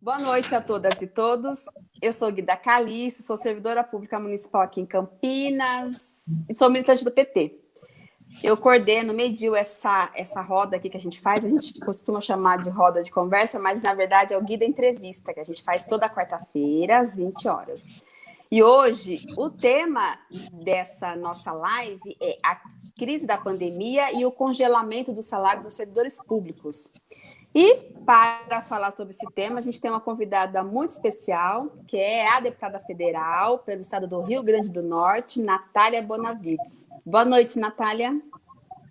Boa noite a todas e todos. Eu sou Guida Calice, sou servidora pública municipal aqui em Campinas e sou militante do PT. Eu coordeno, medio essa, essa roda aqui que a gente faz, a gente costuma chamar de roda de conversa, mas na verdade é o Guida Entrevista, que a gente faz toda quarta-feira, às 20 horas. E hoje, o tema dessa nossa live é a crise da pandemia e o congelamento do salário dos servidores públicos. E para falar sobre esse tema, a gente tem uma convidada muito especial, que é a deputada federal pelo estado do Rio Grande do Norte, Natália Bonavides. Boa noite, Natália.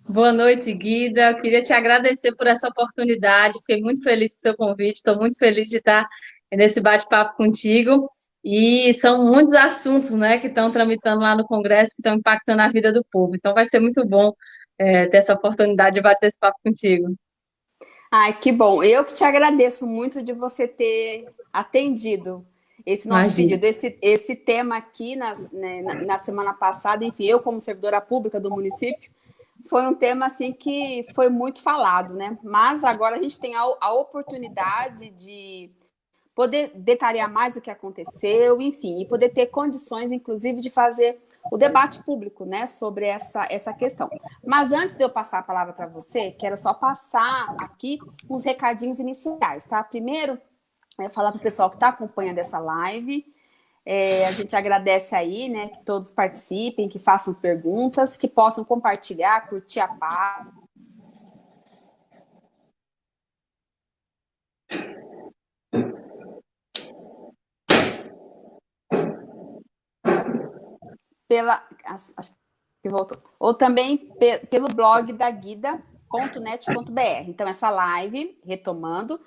Boa noite, Guida. Eu queria te agradecer por essa oportunidade. Fiquei muito feliz com o seu convite. Estou muito feliz de estar nesse bate-papo contigo. E são muitos assuntos né, que estão tramitando lá no Congresso, que estão impactando a vida do povo. Então, vai ser muito bom é, ter essa oportunidade de bater esse papo contigo. Ai, que bom. Eu que te agradeço muito de você ter atendido esse nosso Imagina. pedido, esse, esse tema aqui nas, né, na, na semana passada. Enfim, eu como servidora pública do município, foi um tema assim que foi muito falado, né? Mas agora a gente tem a, a oportunidade de poder detalhar mais o que aconteceu, enfim, e poder ter condições, inclusive, de fazer o debate público, né, sobre essa, essa questão. Mas antes de eu passar a palavra para você, quero só passar aqui uns recadinhos iniciais, tá? Primeiro, é falar para o pessoal que está acompanhando essa live, é, a gente agradece aí, né, que todos participem, que façam perguntas, que possam compartilhar, curtir a página, pela. Acho, acho, que voltou. Ou também pe, pelo blog da guida.net.br. Então, essa live, retomando,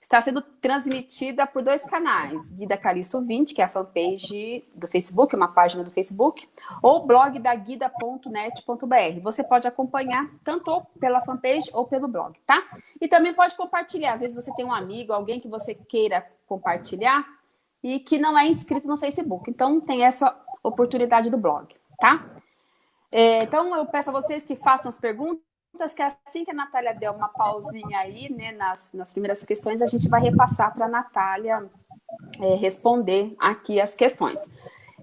está sendo transmitida por dois canais. Guida Calisto 20, que é a fanpage do Facebook, uma página do Facebook, ou blog da guida.net.br. Você pode acompanhar tanto pela fanpage ou pelo blog, tá? E também pode compartilhar. Às vezes você tem um amigo, alguém que você queira compartilhar e que não é inscrito no Facebook. Então, tem essa oportunidade do blog, tá? É, então, eu peço a vocês que façam as perguntas, que assim que a Natália der uma pausinha aí, né, nas, nas primeiras questões, a gente vai repassar para a Natália é, responder aqui as questões.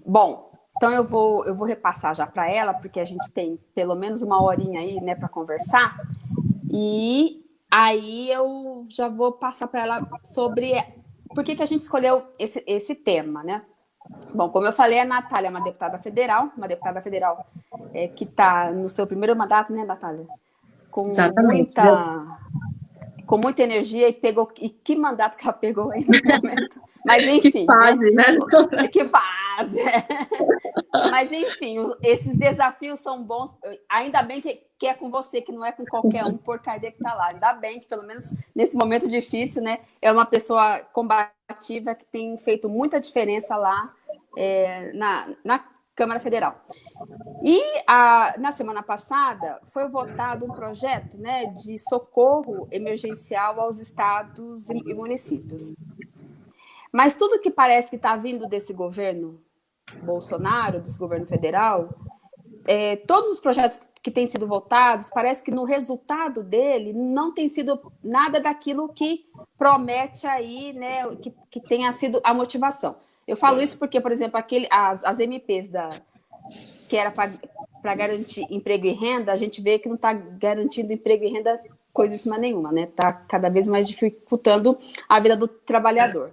Bom, então eu vou, eu vou repassar já para ela, porque a gente tem pelo menos uma horinha aí, né, para conversar, e aí eu já vou passar para ela sobre por que, que a gente escolheu esse, esse tema, né? Bom, como eu falei, a Natália é uma deputada federal, uma deputada federal é, que está no seu primeiro mandato, né, Natália? Com Exatamente. muita com muita energia e pegou e que mandato que ela pegou aí no momento. Mas enfim, que fase, né? né? Que fase. Mas enfim, esses desafios são bons. Ainda bem que, que é com você, que não é com qualquer um porcaria que está lá. Ainda bem que pelo menos nesse momento difícil, né, é uma pessoa combativa que tem feito muita diferença lá é, na, na Câmara Federal. E a, na semana passada foi votado um projeto né, de socorro emergencial aos estados e municípios. Mas tudo que parece que está vindo desse governo Bolsonaro, desse governo federal, é, todos os projetos que têm sido votados, parece que no resultado dele não tem sido nada daquilo que promete aí, né, que, que tenha sido a motivação. Eu falo isso porque, por exemplo, aquele, as, as MPs da, que era para garantir emprego e renda, a gente vê que não está garantindo emprego e renda coisíssima nenhuma, né? Está cada vez mais dificultando a vida do trabalhador.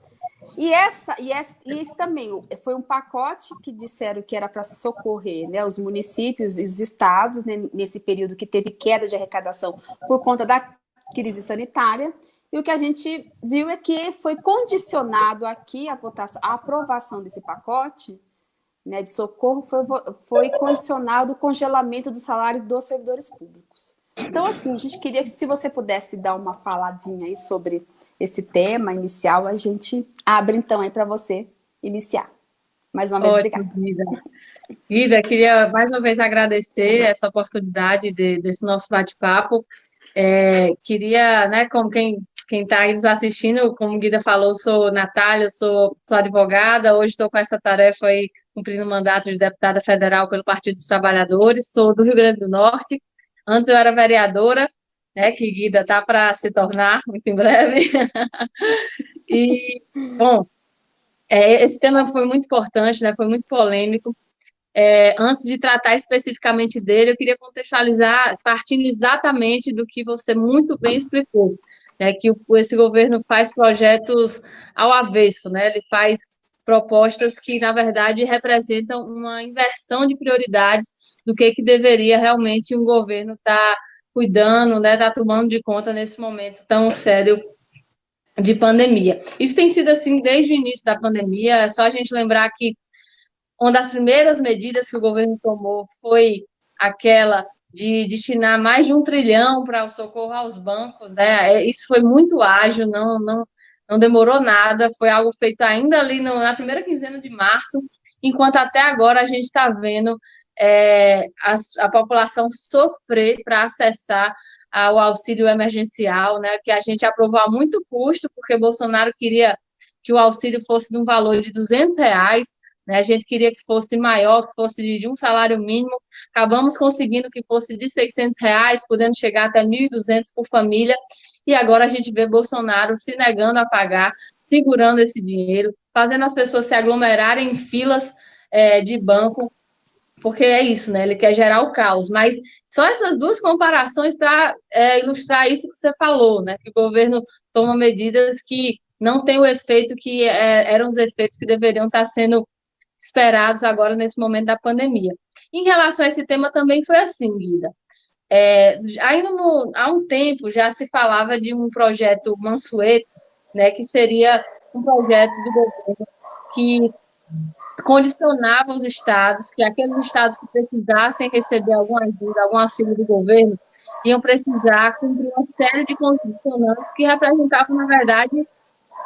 E essa, e essa, e esse também foi um pacote que disseram que era para socorrer né, os municípios e os estados né, nesse período que teve queda de arrecadação por conta da crise sanitária. E o que a gente viu é que foi condicionado aqui a votação, a aprovação desse pacote né, de socorro foi, foi condicionado o congelamento do salário dos servidores públicos. Então, assim, a gente queria que se você pudesse dar uma faladinha aí sobre esse tema inicial, a gente abre então aí para você iniciar. Mais uma vez, Ótimo, obrigada. Guida, queria mais uma vez agradecer essa oportunidade de, desse nosso bate-papo. É, queria, né, como quem quem está aí nos assistindo, como Guida falou, sou Natália, sou, sou advogada, hoje estou com essa tarefa aí, cumprindo o mandato de deputada federal pelo Partido dos Trabalhadores, sou do Rio Grande do Norte, antes eu era vereadora, né, que Guida está para se tornar muito em breve, E, bom, é, esse tema foi muito importante, né? Foi muito polêmico. É, antes de tratar especificamente dele, eu queria contextualizar, partindo exatamente do que você muito bem explicou, né, que esse governo faz projetos ao avesso, né, ele faz propostas que, na verdade, representam uma inversão de prioridades do que, que deveria realmente um governo estar tá cuidando, né, tá tomando de conta nesse momento tão sério de pandemia. Isso tem sido assim desde o início da pandemia, é só a gente lembrar que uma das primeiras medidas que o governo tomou foi aquela de destinar mais de um trilhão para o socorro aos bancos, né? É, isso foi muito ágil, não, não, não demorou nada, foi algo feito ainda ali no, na primeira quinzena de março, enquanto até agora a gente está vendo é, a, a, população sofrer para acessar ao auxílio emergencial, né? Que a gente aprovou a muito custo, porque Bolsonaro queria que o auxílio fosse de um valor de 200 reais, né? A gente queria que fosse maior, que fosse de um salário mínimo. Acabamos conseguindo que fosse de 600 reais, podendo chegar até 1.200 por família. E agora a gente vê Bolsonaro se negando a pagar, segurando esse dinheiro, fazendo as pessoas se aglomerarem em filas é, de banco, porque é isso, né? Ele quer gerar o caos. Mas só essas duas comparações para é, ilustrar isso que você falou, né? Que o governo toma medidas que não têm o efeito que é, eram os efeitos que deveriam estar sendo esperados agora nesse momento da pandemia. Em relação a esse tema também foi assim, Guida. É, ainda no, há um tempo já se falava de um projeto Mansueto, né, que seria um projeto do governo que condicionava os estados, que aqueles estados que precisassem receber alguma ajuda, algum auxílio do governo, iam precisar cumprir uma série de condicionantes que representavam, na verdade,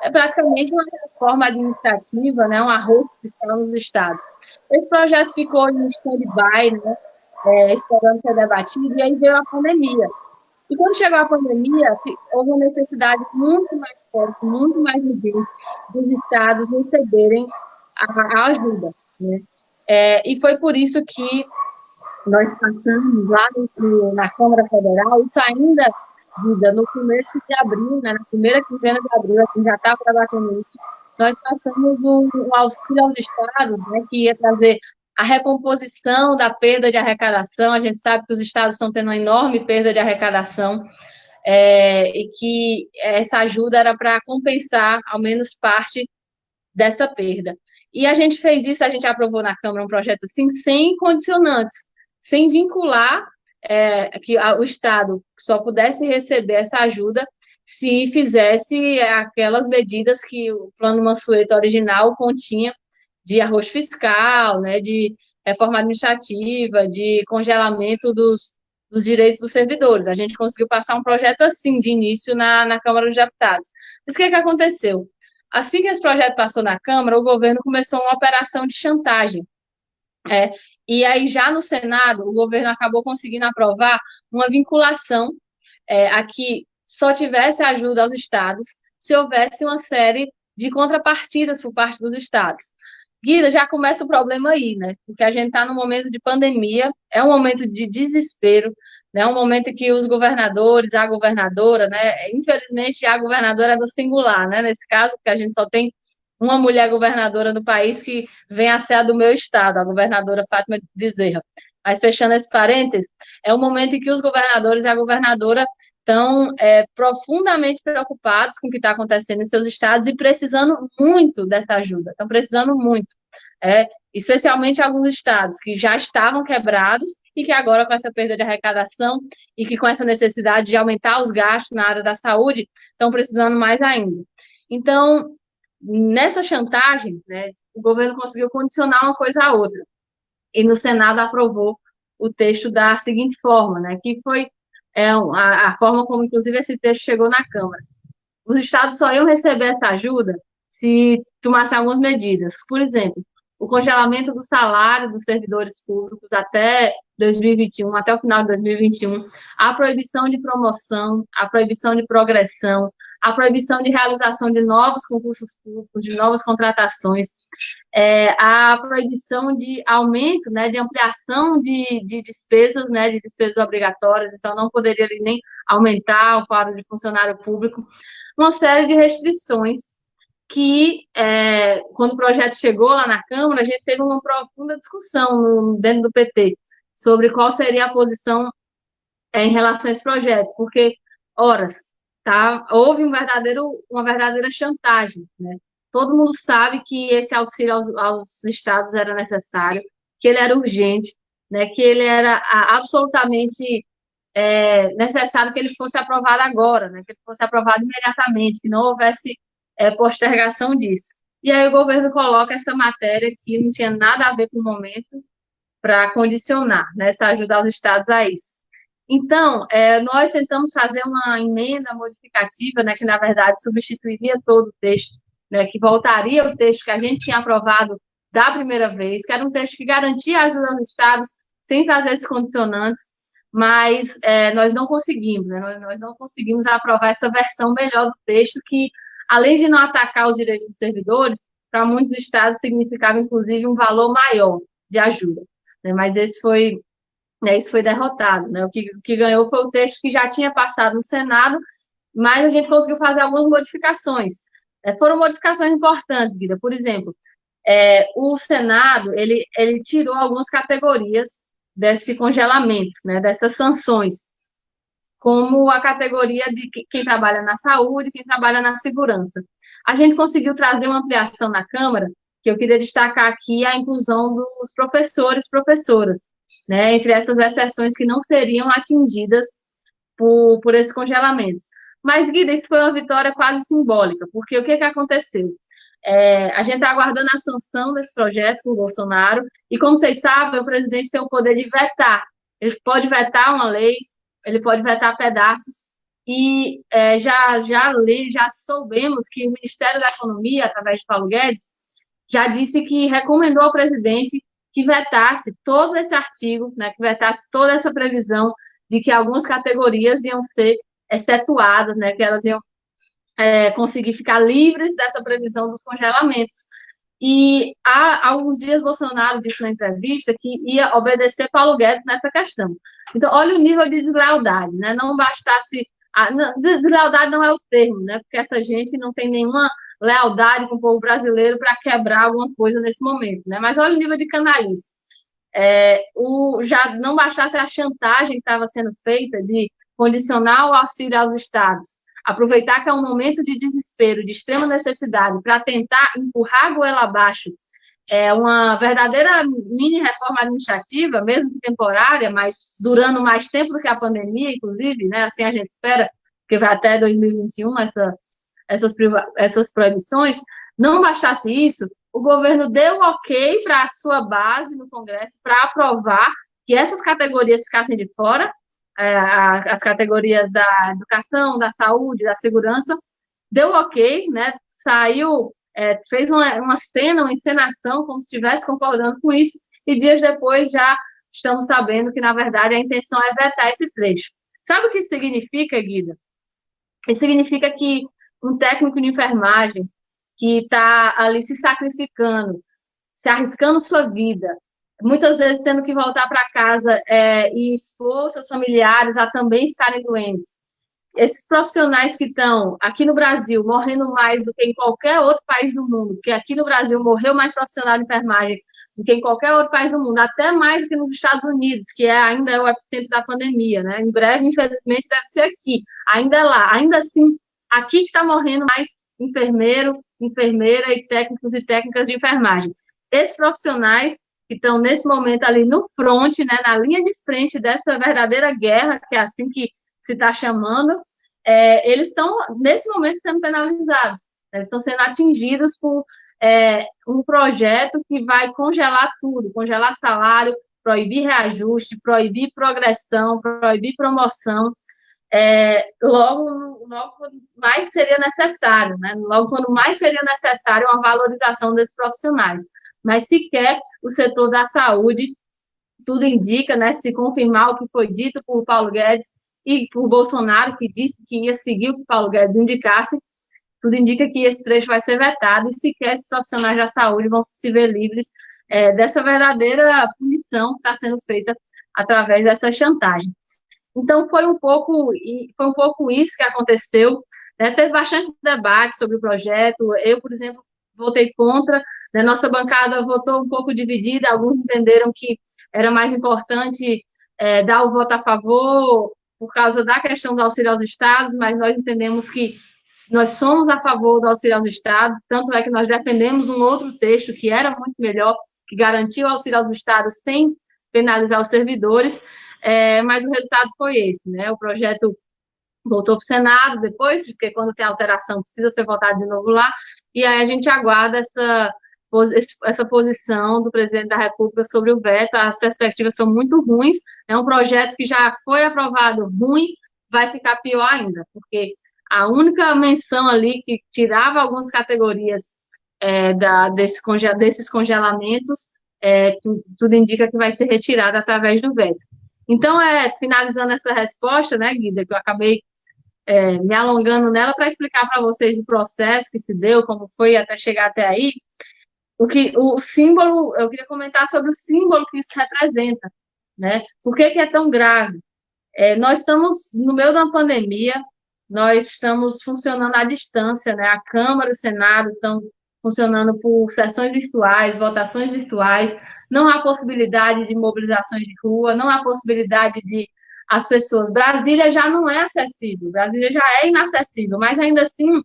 é praticamente uma reforma administrativa, né, um arroz fiscal nos estados. Esse projeto ficou em stand-by, né, é, esperando ser debatido, e aí veio a pandemia. E quando chegou a pandemia, houve uma necessidade muito mais forte, muito mais urgente dos estados receberem a, a ajuda. Né? É, e foi por isso que nós passamos lá no, na Câmara Federal, isso ainda vida no começo de abril, né, na primeira quinzena de abril, a gente já estava trabalhando nisso, nós passamos um, um, auxílio aos estados, né, que ia trazer a recomposição da perda de arrecadação. A gente sabe que os estados estão tendo uma enorme perda de arrecadação é, e que essa ajuda era para compensar, ao menos, parte dessa perda. E a gente fez isso, a gente aprovou na Câmara um projeto assim, sem condicionantes, sem vincular é, que o Estado só pudesse receber essa ajuda se fizesse aquelas medidas que o plano Mansueto original continha de arroz fiscal, né, de reforma administrativa, de congelamento dos, dos direitos dos servidores. A gente conseguiu passar um projeto assim, de início, na, na Câmara dos Deputados. Mas o que, que aconteceu? Assim que esse projeto passou na Câmara, o governo começou uma operação de chantagem. É, e aí, já no Senado, o governo acabou conseguindo aprovar uma vinculação é, a que só tivesse ajuda aos estados se houvesse uma série de contrapartidas por parte dos estados. Guida, já começa o problema aí, né? Porque a gente está num momento de pandemia, é um momento de desespero, né? um momento que os governadores, a governadora, né? Infelizmente, a governadora é do singular, né? Nesse caso, porque a gente só tem uma mulher governadora no país que vem a ser a do meu estado, a governadora Fátima Bezerra. Mas fechando esse parênteses, é o momento em que os governadores e a governadora estão é, profundamente preocupados com o que está acontecendo em seus estados e precisando muito dessa ajuda, estão precisando muito. É, especialmente alguns estados que já estavam quebrados e que agora, com essa perda de arrecadação e que com essa necessidade de aumentar os gastos na área da saúde, estão precisando mais ainda. Então, nessa chantagem, né, o governo conseguiu condicionar uma coisa à outra. E no Senado aprovou o texto da seguinte forma, né, que foi é, a, a forma como, inclusive, esse texto chegou na Câmara. Os estados só iam receber essa ajuda se tomassem algumas medidas. Por exemplo, o congelamento do salário dos servidores públicos até 2021, até o final de 2021, a proibição de promoção, a proibição de progressão, a proibição de realização de novos concursos públicos, de novas contratações, é, a proibição de aumento, né, de ampliação de, de despesas, né, de despesas obrigatórias, então não poderia nem aumentar o quadro de funcionário público, uma série de restrições que, é, quando o projeto chegou lá na Câmara, a gente teve uma profunda discussão no, dentro do PT sobre qual seria a posição é, em relação a esse projeto, porque, horas, tá, houve um verdadeiro, uma verdadeira chantagem, né? Todo mundo sabe que esse auxílio aos, aos estados era necessário, que ele era urgente, né, que ele era absolutamente é, necessário que ele fosse aprovado agora, né, que ele fosse aprovado imediatamente, que não houvesse é, postergação disso. E aí o governo coloca essa matéria que não tinha nada a ver com o momento para condicionar né, essa ajuda aos estados a isso. Então, é, nós tentamos fazer uma emenda modificativa, né, que na verdade substituiria todo o texto, né, que voltaria o texto que a gente tinha aprovado da primeira vez, que era um texto que garantia ajuda aos estados sem trazer esses condicionantes, mas é, nós não conseguimos, né, nós, nós não conseguimos aprovar essa versão melhor do texto que além de não atacar os direitos dos servidores, para muitos estados significava, inclusive, um valor maior de ajuda. Né? Mas esse foi, né, isso foi derrotado. Né? O, que, o que ganhou foi o texto que já tinha passado no Senado, mas a gente conseguiu fazer algumas modificações. É, foram modificações importantes, Guida. Por exemplo, é, o Senado ele, ele tirou algumas categorias desse congelamento, né, dessas sanções como a categoria de quem trabalha na saúde, quem trabalha na segurança. A gente conseguiu trazer uma ampliação na Câmara, que eu queria destacar aqui a inclusão dos professores professoras, né, entre essas exceções que não seriam atingidas por, por esse congelamento. Mas, Guida, isso foi uma vitória quase simbólica, porque o que, que aconteceu? É, a gente está aguardando a sanção desse projeto com o Bolsonaro, e como vocês sabem, o presidente tem o poder de vetar. Ele pode vetar uma lei, ele pode vetar pedaços. E é, já, já, li, já soubemos que o Ministério da Economia, através de Paulo Guedes, já disse que recomendou ao presidente que vetasse todo esse artigo, né, que vetasse toda essa previsão de que algumas categorias iam ser excetuadas, né, que elas iam é, conseguir ficar livres dessa previsão dos congelamentos. E há alguns dias Bolsonaro disse na entrevista que ia obedecer Paulo Guedes nessa questão. Então, olha o nível de deslealdade, né? Não bastasse. A, deslealdade não é o termo, né? Porque essa gente não tem nenhuma lealdade com o povo brasileiro para quebrar alguma coisa nesse momento, né? Mas olha o nível de canalice. É, o, já não bastasse a chantagem que estava sendo feita de condicionar o auxílio aos estados aproveitar que é um momento de desespero, de extrema necessidade, para tentar empurrar a goela abaixo é uma verdadeira mini reforma administrativa, mesmo que temporária, mas durando mais tempo do que a pandemia, inclusive, né? Assim a gente espera, que vai até 2021 essa, essas, essas proibições. Não bastasse isso, o governo deu ok para a sua base no Congresso para aprovar que essas categorias ficassem de fora é, as categorias da educação, da saúde, da segurança, deu ok, né? Saiu, é, fez uma, uma cena, uma encenação, como se estivesse concordando com isso, e dias depois já estamos sabendo que, na verdade, a intenção é vetar esse trecho. Sabe o que significa, Guida? Isso significa que um técnico de enfermagem que está ali se sacrificando, se arriscando sua vida, muitas vezes tendo que voltar para casa é, e expor seus familiares a também ficarem doentes. Esses profissionais que estão aqui no Brasil morrendo mais do que em qualquer outro país do mundo, porque aqui no Brasil morreu mais profissional de enfermagem do que em qualquer outro país do mundo, até mais do que nos Estados Unidos, que é, ainda é o epicentro da pandemia, né? Em breve, infelizmente, deve ser aqui, ainda é lá. Ainda assim, aqui que está morrendo mais enfermeiro, enfermeira e técnicos e técnicas de enfermagem. Esses profissionais que estão nesse momento ali no front, né, na linha de frente dessa verdadeira guerra, que é assim que se está chamando, é, eles estão, nesse momento, sendo penalizados. Né, eles estão sendo atingidos por é, um projeto que vai congelar tudo, congelar salário, proibir reajuste, proibir progressão, proibir promoção, é, logo, logo mais seria necessário, né? logo quando mais seria necessário uma valorização desses profissionais mas sequer o setor da saúde, tudo indica, né, se confirmar o que foi dito por Paulo Guedes e por Bolsonaro, que disse que ia seguir o que Paulo Guedes indicasse, tudo indica que esse trecho vai ser vetado e sequer esses profissionais da saúde vão se ver livres é, dessa verdadeira punição que está sendo feita através dessa chantagem. Então, foi um pouco, foi um pouco isso que aconteceu. Né? Teve bastante debate sobre o projeto. Eu, por exemplo, votei contra. Né? Nossa bancada votou um pouco dividida. Alguns entenderam que era mais importante é, dar o voto a favor por causa da questão do auxílio aos estados, mas nós entendemos que nós somos a favor do auxílio aos estados, tanto é que nós defendemos um outro texto que era muito melhor, que garantia o auxílio aos estados sem penalizar os servidores, é, mas o resultado foi esse, né? O projeto voltou para o Senado depois, porque quando tem alteração precisa ser votado de novo lá, e aí a gente aguarda essa, essa posição do presidente da República sobre o veto, as perspectivas são muito ruins, é um projeto que já foi aprovado ruim, vai ficar pior ainda, porque a única menção ali que tirava algumas categorias é, da, desse conge, desses congelamentos, é, tudo, indica que vai ser retirado através do veto. Então, é, finalizando essa resposta, né, Guida, que eu acabei é, me alongando nela para explicar para vocês o processo que se deu, como foi até chegar até aí, o que o símbolo, eu queria comentar sobre o símbolo que isso representa, né? Por que, que é tão grave? É, nós estamos no meio de uma pandemia, nós estamos funcionando à distância, né? A Câmara o Senado estão funcionando por sessões virtuais, votações virtuais, não há possibilidade de mobilizações de rua, não há possibilidade de as pessoas. Brasília já não é acessível, Brasília já é inacessível, mas ainda assim,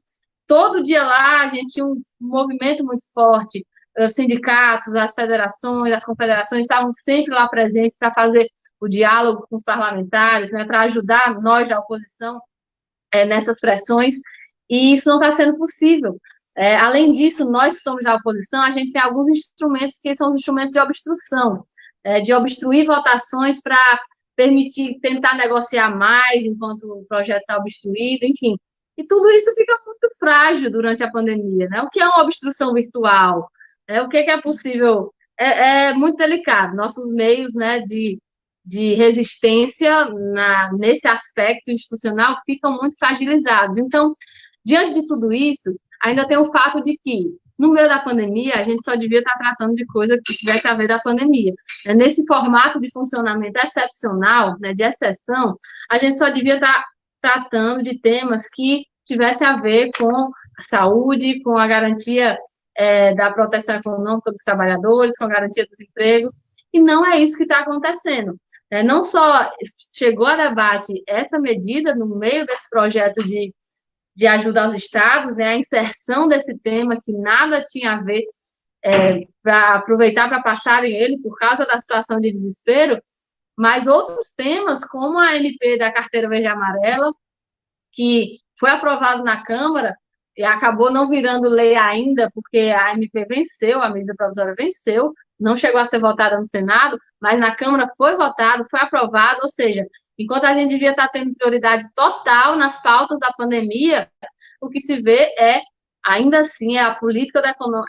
todo dia lá a gente tinha um movimento muito forte. Os sindicatos, as federações, as confederações estavam sempre lá presentes para fazer o diálogo com os parlamentares, né, para ajudar nós da oposição é, nessas pressões, e isso não está sendo possível. É, além disso, nós que somos da oposição, a gente tem alguns instrumentos que são os instrumentos de obstrução, é, de obstruir votações para permitir, tentar negociar mais enquanto o projeto está obstruído, enfim. E tudo isso fica muito frágil durante a pandemia, né? O que é uma obstrução virtual? É, o que é, que é possível? É, é, muito delicado. Nossos meios né, de, de resistência na, nesse aspecto institucional ficam muito fragilizados. Então, diante de tudo isso, ainda tem o fato de que, no meio da pandemia, a gente só devia estar tratando de coisa que tivesse a ver da pandemia. É, nesse formato de funcionamento excepcional, né, de exceção, a gente só devia estar tratando de temas que tivesse a ver com a saúde, com a garantia é, da proteção econômica dos trabalhadores, com a garantia dos empregos, e não é isso que está acontecendo. É, não só chegou a debate essa medida no meio desse projeto de de ajuda aos estados, né, a inserção desse tema que nada tinha a ver é, para aproveitar para passarem ele por causa da situação de desespero, mas outros temas, como a MP da carteira verde amarela, que foi aprovado na Câmara e acabou não virando lei ainda, porque a MP venceu, a medida provisória venceu, não chegou a ser votada no Senado, mas na Câmara foi votado, foi aprovado, ou seja, enquanto a gente devia estar tendo prioridade total nas pautas da pandemia, o que se vê é, ainda assim, é a política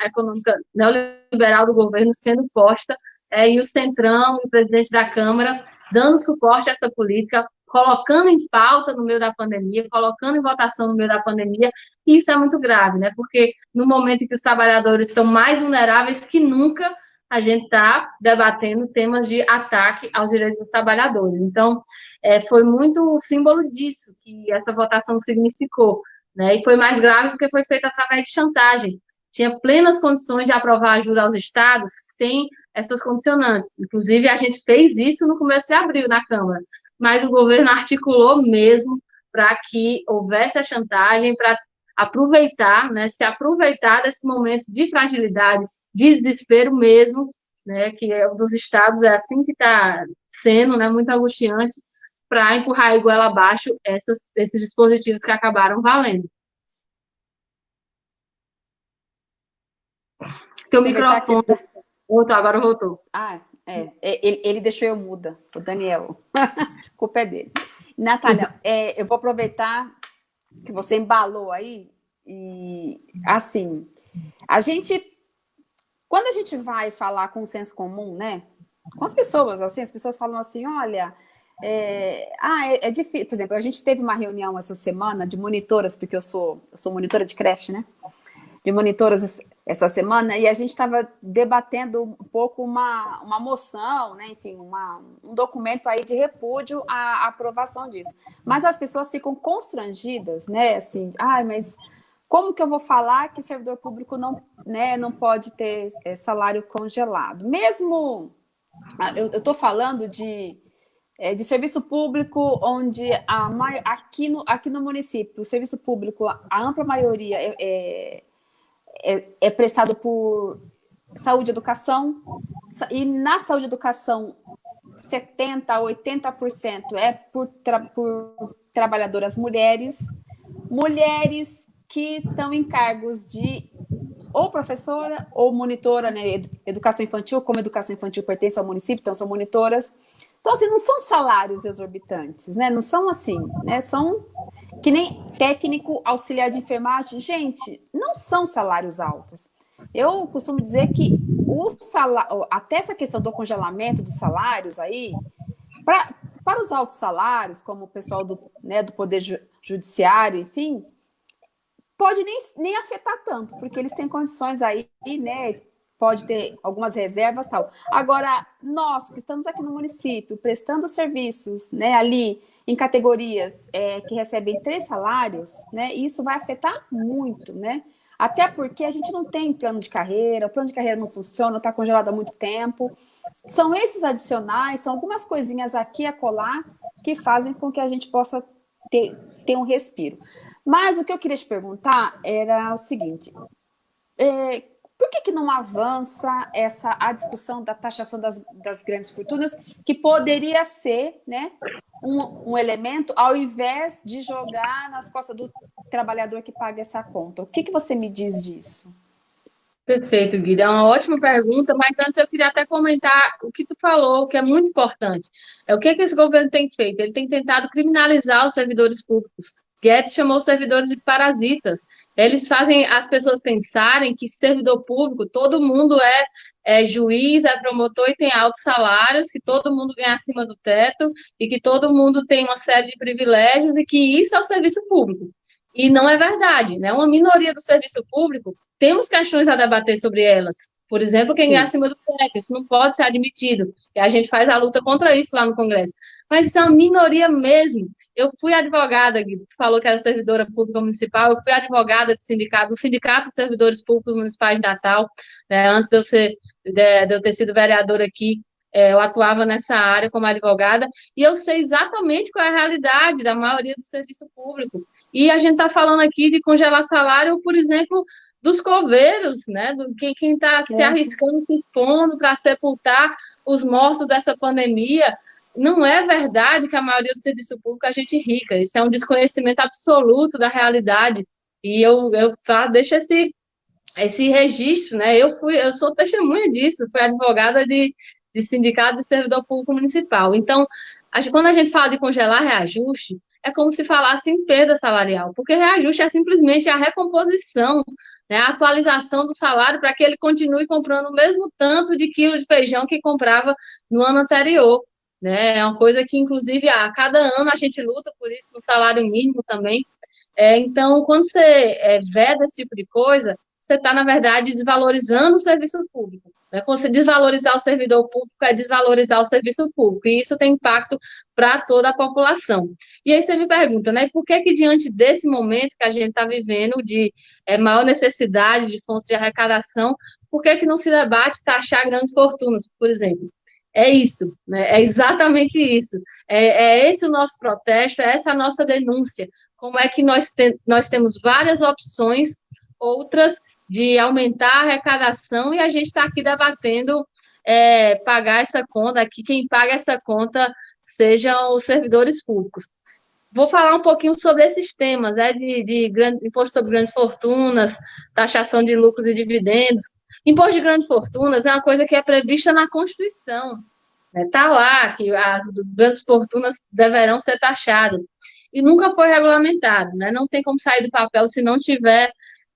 econômica neoliberal do governo sendo posta, é, e o Centrão o presidente da Câmara dando suporte a essa política, colocando em pauta no meio da pandemia, colocando em votação no meio da pandemia, e isso é muito grave, né? Porque no momento em que os trabalhadores estão mais vulneráveis que nunca, a gente está debatendo temas de ataque aos direitos dos trabalhadores. Então, é, foi muito símbolo disso que essa votação significou. Né? E foi mais grave porque foi feita através de chantagem. Tinha plenas condições de aprovar ajuda aos estados sem essas condicionantes. Inclusive, a gente fez isso no começo de abril na Câmara, mas o governo articulou mesmo para que houvesse a chantagem, para aproveitar, né, se aproveitar desse momento de fragilidade, de desespero mesmo, né, que é um dos estados, é assim que está sendo, né, muito angustiante, para empurrar a iguela abaixo essas, esses dispositivos que acabaram valendo. Teu microfone... Tá... Voltou, agora voltou. Ah, é. Ele, ele deixou eu muda, o Daniel. a culpa é dele. Natália, é, eu vou aproveitar que você embalou aí, e assim, a gente, quando a gente vai falar com o senso comum, né, com as pessoas, assim, as pessoas falam assim, olha, é, ah, é, é, difícil, por exemplo, a gente teve uma reunião essa semana de monitoras, porque eu sou, eu sou monitora de creche, né, de monitoras essa semana e a gente estava debatendo um pouco uma, uma moção, né, enfim, uma, um documento aí de repúdio à, aprovação disso. Mas as pessoas ficam constrangidas, né, assim, ai, mas como que eu vou falar que servidor público não, né, não pode ter é, salário congelado? Mesmo, ah, eu estou falando de, é, de serviço público onde a, aqui, no, aqui no município, o serviço público, a ampla maioria é, é é, é prestado por saúde e educação, e na saúde e educação, 70% a 80% é por, tra por trabalhadoras mulheres, mulheres que estão em cargos de ou professora ou monitora, né, educação infantil, como educação infantil pertence ao município, então são monitoras. Então, assim, não são salários exorbitantes, né? Não são assim, né? São que nem técnico auxiliar de enfermagem. Gente, não são salários altos. Eu costumo dizer que o salário, até essa questão do congelamento dos salários aí, pra, para os altos salários, como o pessoal do, né, do Poder Judiciário, enfim, pode nem, nem afetar tanto, porque eles têm condições aí, né, pode ter algumas reservas tal. Agora, nós que estamos aqui no município, prestando serviços, né, ali em categorias é, que recebem três salários, né, isso vai afetar muito, né? Até porque a gente não tem plano de carreira, o plano de carreira não funciona, está congelado há muito tempo. São esses adicionais, são algumas coisinhas aqui a colar que fazem com que a gente possa ter, ter um respiro. Mas o que eu queria te perguntar era o seguinte, é, por que, que não avança essa a discussão da taxação das, das grandes fortunas, que poderia ser né, um, um, elemento, ao invés de jogar nas costas do trabalhador que paga essa conta? O que, que você me diz disso? Perfeito, Guilherme. É uma ótima pergunta, mas antes eu queria até comentar o que tu falou, que é muito importante. É o que, que esse governo tem feito? Ele tem tentado criminalizar os servidores públicos. Guedes chamou os servidores de parasitas. Eles fazem as pessoas pensarem que servidor público, todo mundo é, é juiz, é promotor e tem altos salários, que todo mundo ganha acima do teto e que todo mundo tem uma série de privilégios e que isso é o serviço público. E não é verdade, né? Uma minoria do serviço público, temos questões a debater sobre elas. Por exemplo, quem Sim. ganha acima do teto, isso não pode ser admitido. E a gente faz a luta contra isso lá no Congresso mas isso é uma minoria mesmo. Eu fui advogada, tu falou que era servidora pública municipal, eu fui advogada de sindicato, do Sindicato de Servidores Públicos Municipais de Natal, né, antes de eu, ser, de, de eu ter sido vereadora aqui, é, eu atuava nessa área como advogada, e eu sei exatamente qual é a realidade da maioria do serviço público. E a gente está falando aqui de congelar salário, por exemplo, dos coveiros, né? Do, quem está se arriscando, se expondo para sepultar os mortos dessa pandemia não é verdade que a maioria do serviço público a gente rica. Isso é um desconhecimento absoluto da realidade. E eu, eu deixo esse, esse registro, né? Eu fui, eu sou testemunha disso, fui advogada de, de sindicato de servidor público municipal. Então, quando a gente fala de congelar reajuste, é como se falasse em perda salarial, porque reajuste é simplesmente a recomposição, né, a atualização do salário para que ele continue comprando o mesmo tanto de quilo de feijão que comprava no ano anterior. Né? É uma coisa que, inclusive, a cada ano a gente luta por isso, no salário mínimo também. É, então, quando você é, veda esse tipo de coisa, você está, na verdade, desvalorizando o serviço público. Né? Quando você desvalorizar o servidor público, é desvalorizar o serviço público, e isso tem impacto para toda a população. E aí você me pergunta, né, por que que diante desse momento que a gente está vivendo, de é, maior necessidade de fontes de arrecadação, por que que não se debate taxar grandes fortunas, por exemplo? É isso, né? é exatamente isso. É, é, esse o nosso protesto, é essa a nossa denúncia. Como é que nós, te, nós temos várias opções, outras de aumentar a arrecadação, e a gente está aqui debatendo é, pagar essa conta, aqui quem paga essa conta sejam os servidores públicos. Vou falar um pouquinho sobre esses temas, né, de, de grande, imposto sobre grandes fortunas, taxação de lucros e dividendos, Imposto de grandes fortunas é uma coisa que é prevista na Constituição. Está né? lá que as grandes fortunas deverão ser taxadas. E nunca foi regulamentado. Né? Não tem como sair do papel se não tiver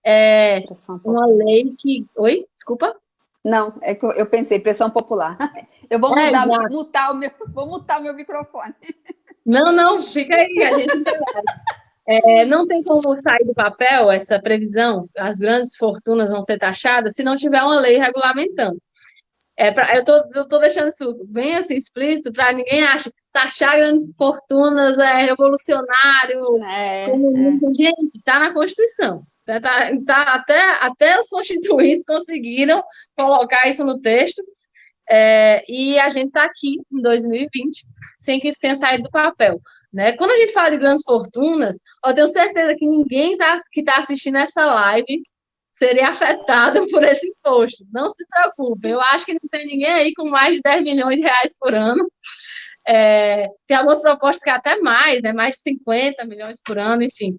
é, uma lei que. Oi? Desculpa? Não, é que eu pensei, pressão popular. Eu vou é, mudar, mutar o meu, vou mutar o meu microfone. Não, não, fica aí, a gente É, não tem como sair do papel essa previsão, as grandes fortunas vão ser taxadas, se não tiver uma lei regulamentando. É pra, eu estou deixando isso bem assim explícito para ninguém ache taxar grandes fortunas é revolucionário. É, é. Gente, está na Constituição. Tá, tá, tá, até, até os constituintes conseguiram colocar isso no texto. É, e a gente está aqui em 2020 sem que isso tenha saído do papel. Né? Quando a gente fala de grandes fortunas, eu tenho certeza que ninguém tá, que está assistindo essa live seria afetado por esse imposto. Não se preocupe, eu acho que não tem ninguém aí com mais de 10 milhões de reais por ano. É, tem algumas propostas que é até mais, né? mais de 50 milhões por ano, enfim.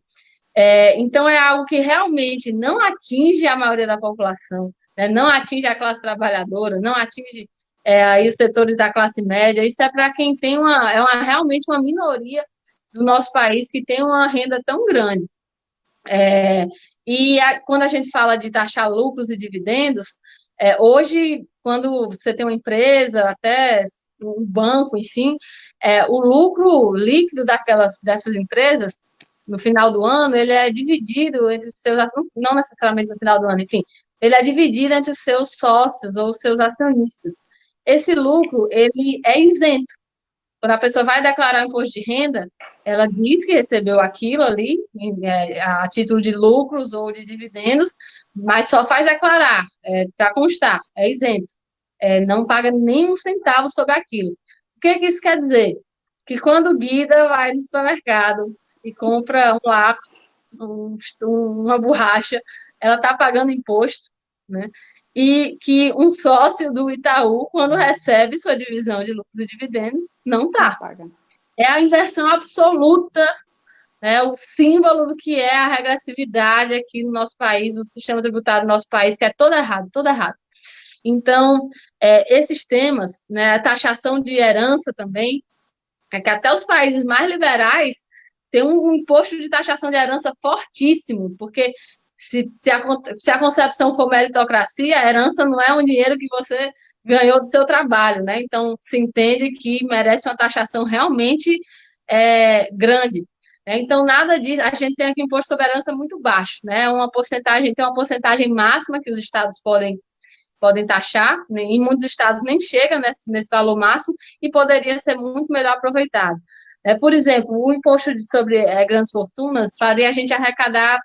É, então, é algo que realmente não atinge a maioria da população, né? não atinge a classe trabalhadora, não atinge é, aí os setores da classe média. Isso é para quem tem uma, é uma, realmente uma minoria do nosso país que tem uma renda tão grande. É, e a, quando a gente fala de taxar lucros e dividendos, é, hoje, quando você tem uma empresa, até um banco, enfim, é, o lucro líquido daquelas, dessas empresas, no final do ano, ele é dividido entre os seus, não necessariamente no final do ano, enfim, ele é dividido entre os seus sócios ou os seus acionistas. Esse lucro, ele é isento. Quando a pessoa vai declarar imposto de renda, ela diz que recebeu aquilo ali, é, a título de lucros ou de dividendos, mas só faz declarar, é, para constar, é isento. É, não paga nem um centavo sobre aquilo. O que, que isso quer dizer? Que quando o Guida vai no supermercado e compra um lápis, um, uma borracha, ela está pagando imposto, né? E que um sócio do Itaú, quando recebe sua divisão de lucros e dividendos, não está. É a inversão absoluta, né, o símbolo do que é a regressividade aqui no nosso país, no sistema tributário do nosso país, que é todo errado, todo errado. Então, é, esses temas, né, a taxação de herança também, é que até os países mais liberais têm um, um imposto de taxação de herança fortíssimo, porque se, se, a, se a concepção for meritocracia, a herança não é um dinheiro que você ganhou do seu trabalho, né? Então, se entende que merece uma taxação realmente é, grande. Né? Então, nada disso, a gente tem aqui um imposto sobre herança muito baixo, né? Uma porcentagem, tem uma porcentagem máxima que os estados podem, podem taxar, né? em muitos estados nem chega nesse, nesse valor máximo e poderia ser muito melhor aproveitado. É, por exemplo, o imposto sobre é, grandes fortunas faria a gente arrecadar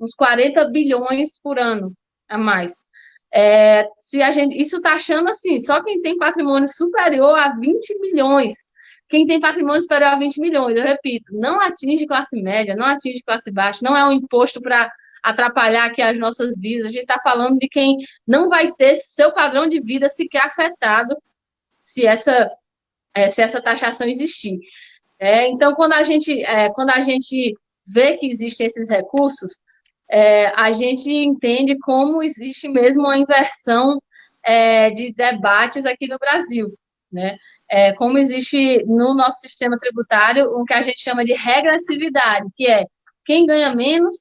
uns 40 bilhões por ano a mais. É, se a gente, isso está achando assim, só quem tem patrimônio superior a 20 milhões. Quem tem patrimônio superior a 20 milhões, eu repito, não atinge classe média, não atinge classe baixa, não é um imposto para atrapalhar aqui as nossas vidas. A gente está falando de quem não vai ter seu padrão de vida sequer afetado se essa, é, se essa taxação existir. É, então, quando a gente, é, quando a gente vê que existem esses recursos, é, a gente entende como existe mesmo uma inversão é, de debates aqui no Brasil. Né? É, como existe no nosso sistema tributário o que a gente chama de regressividade, que é quem ganha menos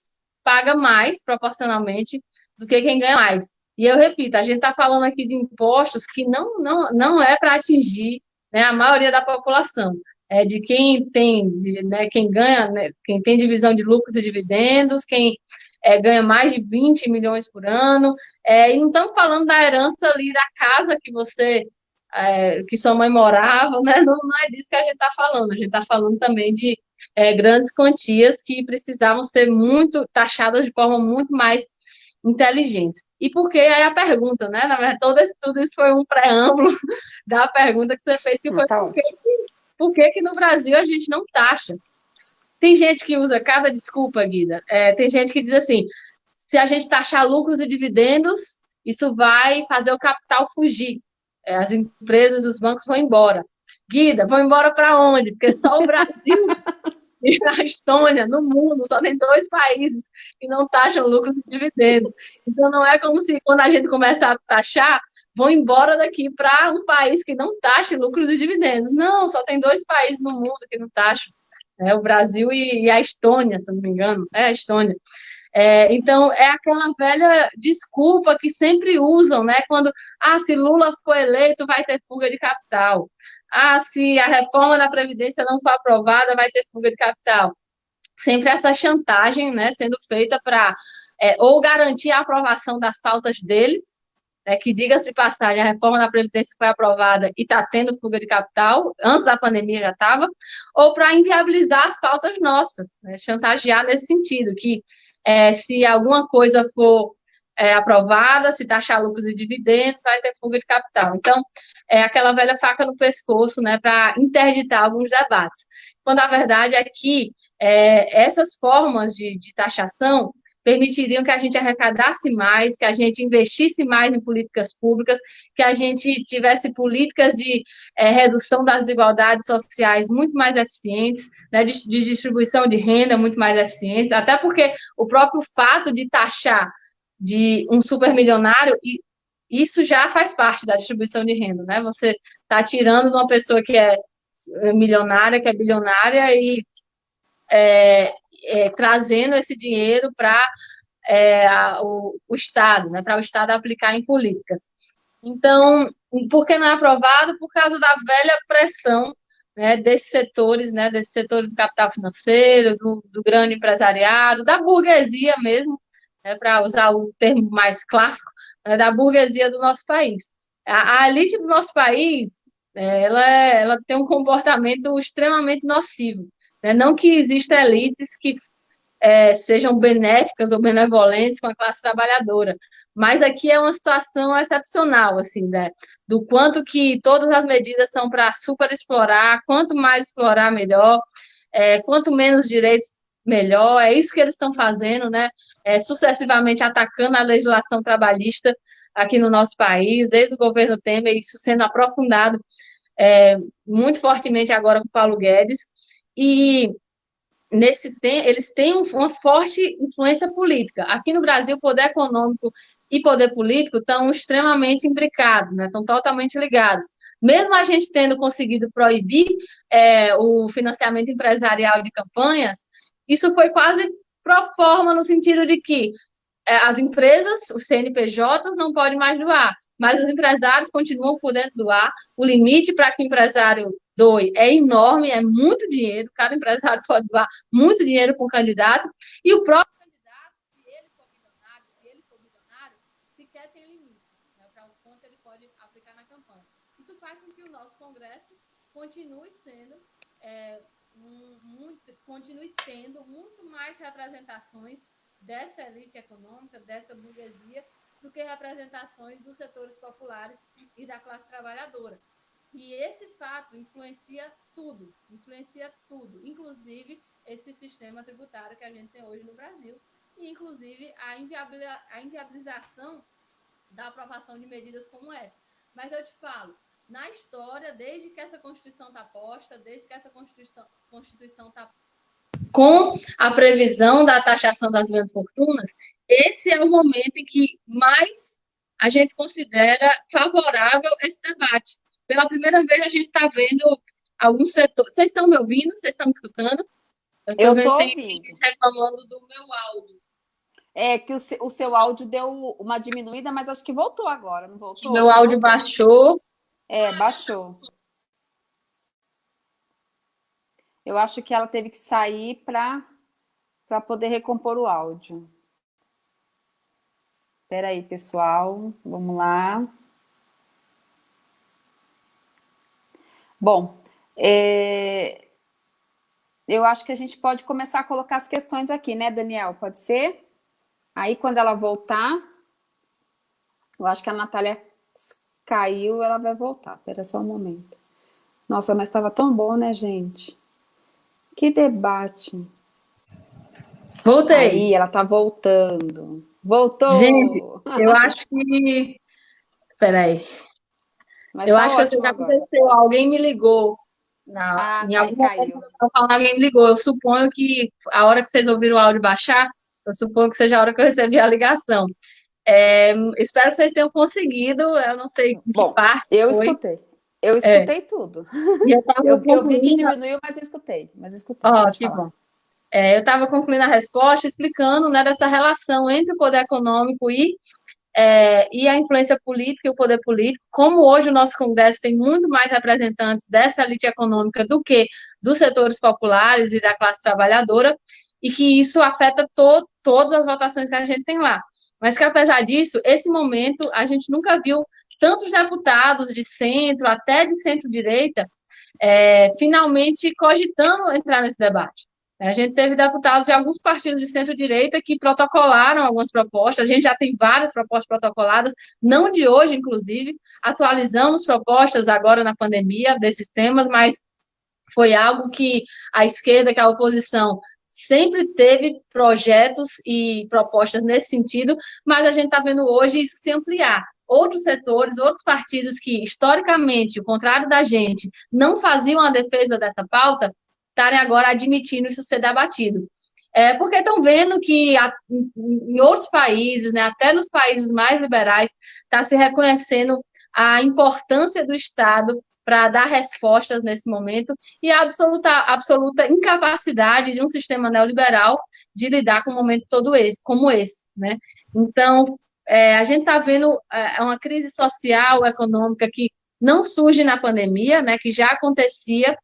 paga mais proporcionalmente do que quem ganha mais. E eu repito, a gente está falando aqui de impostos que não, não, não é para atingir né, a maioria da população. É de quem tem, de, né, quem ganha, né, quem tem divisão de lucros e dividendos, quem é, ganha mais de 20 milhões por ano, é, e não estamos falando da herança ali da casa que você, é, que sua mãe morava, né? não, não é disso que a gente está falando, a gente está falando também de é, grandes quantias que precisavam ser muito taxadas de forma muito mais inteligente. E por que aí a pergunta, né? Na verdade, todo esse, tudo isso foi um preâmbulo da pergunta que você fez, que foi tá por, que, por que, que no Brasil a gente não taxa? Tem gente que usa cada desculpa, Guida. É, tem gente que diz assim: se a gente taxar lucros e dividendos, isso vai fazer o capital fugir. É, as empresas, os bancos vão embora. Guida, vão embora para onde? Porque só o Brasil e a Estônia, no mundo, só tem dois países que não taxam lucros e dividendos. Então, não é como se quando a gente começar a taxar, vão embora daqui para um país que não taxa lucros e dividendos. Não, só tem dois países no mundo que não taxam né? o Brasil e, e, a Estônia, se não me engano, é a Estônia. É, então, é aquela velha desculpa que sempre usam, né? Quando, ah, se Lula for eleito, vai ter fuga de capital. Ah, se a reforma da Previdência não for aprovada, vai ter fuga de capital. sempre essa chantagem né, sendo feita para é, ou garantir a aprovação das pautas deles, é, que, diga-se de passagem, a reforma da Previdência foi aprovada e está tendo fuga de capital, antes da pandemia já estava, ou para inviabilizar as pautas nossas, né, chantagear nesse sentido, que é, se alguma coisa for é, aprovada, se taxar lucros e dividendos, vai ter fuga de capital. Então, é aquela velha faca no pescoço, né, para interditar alguns debates. Quando a verdade é que é, essas formas de, de taxação permitiriam que a gente arrecadasse mais, que a gente investisse mais em políticas públicas, que a gente tivesse políticas de é, redução das desigualdades sociais muito mais eficientes, né, de, de distribuição de renda muito mais eficientes, até porque o próprio fato de taxar de um supermilionário, e isso já faz parte da distribuição de renda, né? Você está tirando de uma pessoa que é milionária, que é bilionária, e é, é, trazendo esse dinheiro para é, o, o, Estado, né, para o Estado aplicar em políticas. Então, por que não é aprovado? Por causa da velha pressão né, desses setores, né, desses setores do capital financeiro, do, do grande empresariado, da burguesia mesmo, né, para usar o termo mais clássico, né, da burguesia do nosso país. A, a elite do nosso país, é, ela, ela tem um comportamento extremamente nocivo. Né? Não que existam elites que é, sejam benéficas ou benevolentes com a classe trabalhadora, mas aqui é uma situação excepcional, assim, né? Do quanto que todas as medidas são para superexplorar, quanto mais explorar, melhor, é, quanto menos direitos, melhor, é isso que eles estão fazendo, né? É, sucessivamente atacando a legislação trabalhista aqui no nosso país, desde o governo Temer, isso sendo aprofundado é, muito fortemente agora com Paulo Guedes, e nesse eles têm uma forte influência política. Aqui no Brasil, poder econômico e poder político estão extremamente imbricados, né? estão totalmente ligados. Mesmo a gente tendo conseguido proibir é, o financiamento empresarial de campanhas, isso foi quase pro forma no sentido de que é, as empresas, os CNPJs, não podem mais doar, mas os empresários continuam podendo doar. O limite para que o empresário doe é enorme, é muito dinheiro, cada empresário pode doar muito dinheiro para um candidato, e o próprio candidato, se ele for milionário, se ele for bilionário, sequer tem limite né, para o quanto ele pode aplicar na campanha. Isso faz com que o nosso Congresso continue sendo, é, um, muito, continue tendo muito mais representações dessa elite econômica, dessa burguesia, do que representações dos setores populares e da classe trabalhadora. E esse fato influencia tudo, influencia tudo, inclusive esse sistema tributário que a gente tem hoje no Brasil, e inclusive a, inviabilização da aprovação de medidas como essa. Mas eu te falo, na história, desde que essa Constituição está posta, desde que essa Constituição está com a previsão da taxação das grandes fortunas, esse é o momento em que mais a gente considera favorável esse debate. Pela primeira vez, a gente está vendo alguns setores. Vocês estão me ouvindo? Vocês estão me escutando? Eu estou ouvindo. Reclamando do meu áudio. É que o seu, o seu áudio deu uma diminuída, mas acho que voltou agora, não voltou? Meu áudio voltou. baixou. É, baixou. Eu acho que ela teve que sair para poder recompor o áudio. Espera aí, pessoal. Vamos lá. Bom, é... eu acho que a gente pode começar a colocar as questões aqui, né, Daniel? Pode ser? Aí, quando ela voltar, eu acho que a Natália caiu, ela vai voltar. Espera só um momento. Nossa, mas estava tão bom, né, gente? Que debate. Voltei. Aí, ela tá voltando. Voltou! Gente, eu acho que... Peraí. Mas eu tá acho que assim, aconteceu, alguém me ligou. Na, ah, em algum momento falando, alguém me ligou. Eu suponho que a hora que vocês ouviram o áudio baixar, eu suponho que seja a hora que eu recebi a ligação. É, espero que vocês tenham conseguido, eu não sei Bom, que parte Eu foi. escutei. Eu é. escutei é. tudo. Eu, eu, eu, vi que diminuiu, mas escutei. Mas escutei. Ó, oh, que bom. É, eu estava concluindo a resposta explicando né, dessa relação entre o poder econômico e é, e a influência política e o poder político, como hoje o nosso Congresso tem muito mais representantes dessa elite econômica do que dos setores populares e da classe trabalhadora, e que isso afeta to todas as votações que a gente tem lá. Mas que, apesar disso, esse momento, a gente nunca viu tantos deputados de centro, até de centro-direita, é, finalmente cogitando entrar nesse debate. A gente teve deputados de alguns partidos de centro-direita que protocolaram algumas propostas, a gente já tem várias propostas protocoladas, não de hoje, inclusive, atualizamos propostas agora na pandemia desses temas, mas foi algo que a esquerda, que a oposição, sempre teve projetos e propostas nesse sentido, mas a gente está vendo hoje isso se ampliar. Outros setores, outros partidos que, historicamente, o contrário da gente, não faziam a defesa dessa pauta, estarem agora admitindo isso ser debatido. É, porque estão vendo que a, em outros países, né, até nos países mais liberais, está se reconhecendo a importância do Estado para dar respostas nesse momento e a absoluta, absoluta incapacidade de um sistema neoliberal de lidar com um momento todo esse, como esse, né? Então, é, a gente está vendo é, uma crise social, econômica que não surge na pandemia, né, que já acontecia,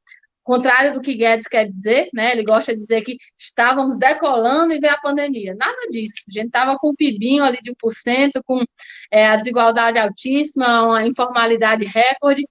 contrário do que Guedes quer dizer, né? Ele gosta de dizer que estávamos decolando e veio a pandemia. Nada disso. A gente estava com um PIBinho ali de 1%, com é, a desigualdade altíssima, uma informalidade recorde,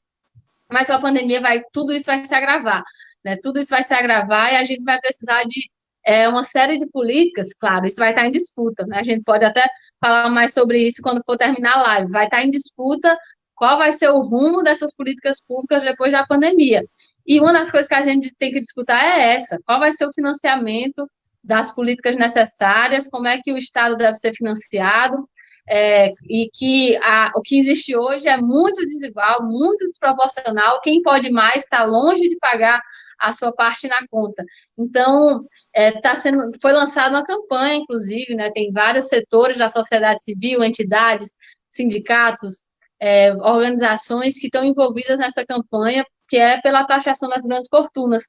mas a pandemia vai, tudo isso vai se agravar, né? Tudo isso vai se agravar e a gente vai precisar de é, uma série de políticas, claro, isso vai estar em disputa, né? A gente pode até falar mais sobre isso quando for terminar a live. Vai estar em disputa qual vai ser o rumo dessas políticas públicas depois da pandemia. E uma das coisas que a gente tem que disputar é essa: qual vai ser o financiamento das políticas necessárias, como é que o Estado deve ser financiado, é, e que a, o que existe hoje é muito desigual, muito desproporcional. Quem pode mais está longe de pagar a sua parte na conta. Então, é, tá sendo, foi lançada uma campanha, inclusive, né, tem vários setores da sociedade civil, entidades, sindicatos, é, organizações que estão envolvidas nessa campanha, que é pela taxação das grandes fortunas.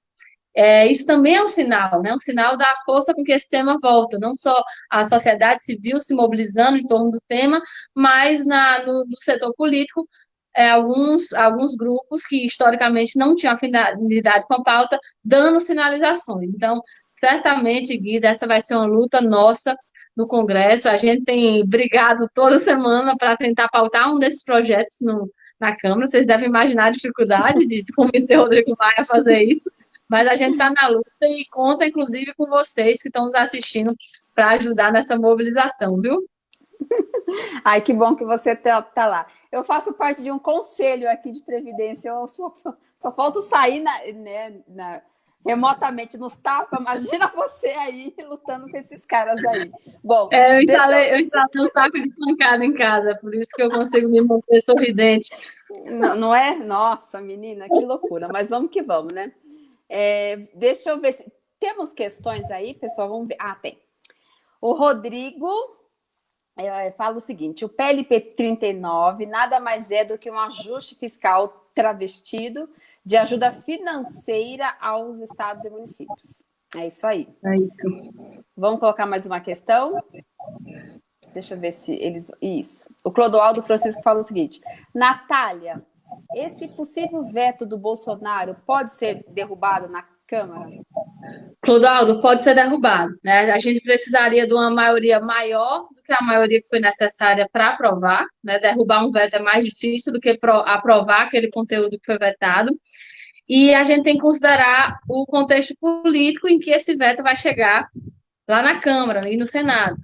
É, isso também é um sinal, né? um sinal da força com que esse tema volta, não só a sociedade civil se mobilizando em torno do tema, mas na, no, no setor político, é, alguns, alguns grupos que historicamente não tinham afinidade com a pauta, dando sinalizações. Então, certamente, Guida, essa vai ser uma luta nossa no Congresso. A gente tem brigado toda semana para tentar pautar um desses projetos no, na Câmara. Vocês devem imaginar a dificuldade de convencer o Rodrigo Maia a fazer isso mas a gente está na luta e conta, inclusive, com vocês que estão nos assistindo para ajudar nessa mobilização, viu? Ai, que bom que você está tá lá. Eu faço parte de um conselho aqui de Previdência, eu só, só, só falta sair na, né, na, remotamente nos tapas. Imagina você aí lutando com esses caras aí. Bom, é, eu instalei, eu... eu instalei um saco de pancada em casa, por isso que eu consigo me manter sorridente. Não, não é? Nossa, menina, que loucura. Mas vamos que vamos, né? É, deixa eu ver se temos questões aí, pessoal. Vamos ver. Ah, tem. O Rodrigo é, fala o seguinte: o PLP 39 nada mais é do que um ajuste fiscal travestido de ajuda financeira aos estados e municípios. É isso aí. É isso. Vamos colocar mais uma questão? Deixa eu ver se eles. Isso. O Clodoaldo Francisco fala o seguinte: Natália, esse possível veto do Bolsonaro pode ser derrubado na Câmara? Clodoaldo, pode ser derrubado. Né? A gente precisaria de uma maioria maior a maioria que foi necessária para aprovar. Né? Derrubar um veto é mais difícil do que aprovar aquele conteúdo que foi vetado. E a gente tem que considerar o contexto político em que esse veto vai chegar lá na Câmara e no Senado.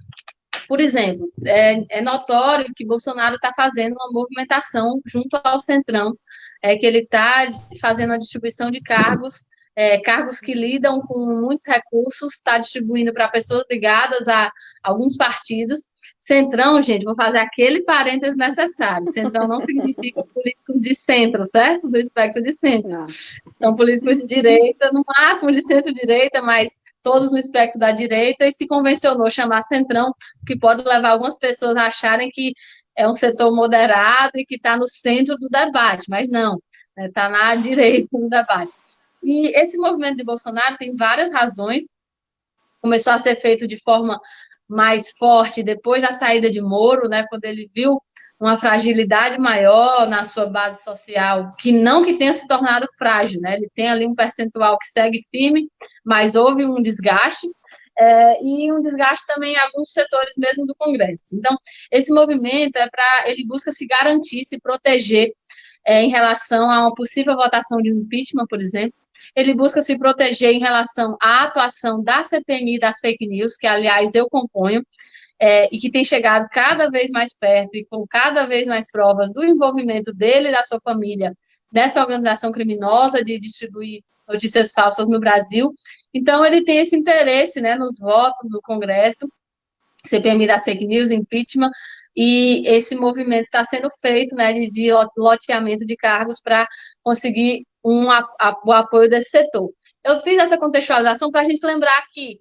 Por exemplo, é, é notório que Bolsonaro está fazendo uma movimentação junto ao Centrão, é que ele está fazendo a distribuição de cargos, é, cargos que lidam com muitos recursos, está distribuindo para pessoas ligadas a alguns partidos. Centrão, gente, vou fazer aquele parênteses necessário. Centrão não significa políticos de centro, certo? Do espectro de centro. Não. São políticos de direita, no máximo de centro-direita, mas todos no espectro da direita, e se convencionou chamar Centrão, que pode levar algumas pessoas a acharem que é um setor moderado e que está no centro do debate, mas não, está né, na direita do debate. E esse movimento de Bolsonaro tem várias razões, começou a ser feito de forma mais forte depois da saída de Moro, né, quando ele viu uma fragilidade maior na sua base social, que não que tenha se tornado frágil, né? Ele tem ali um percentual que segue firme, mas houve um desgaste. é, e um desgaste também em alguns setores mesmo do Congresso. Então, esse movimento é para ele busca se garantir, se proteger é, em relação a uma possível votação de impeachment, por exemplo. Ele busca se proteger em relação à atuação da CPMI das fake news, que, aliás, eu componho, é, e que tem chegado cada vez mais perto e com cada vez mais provas do envolvimento dele e da sua família nessa organização criminosa de distribuir notícias falsas no Brasil. Então, ele tem esse interesse né, nos votos do Congresso, CPMI das fake news, impeachment, e esse movimento está sendo feito né, de, de loteamento de cargos para conseguir um, a, a, o apoio desse setor. Eu fiz essa contextualização para a gente lembrar que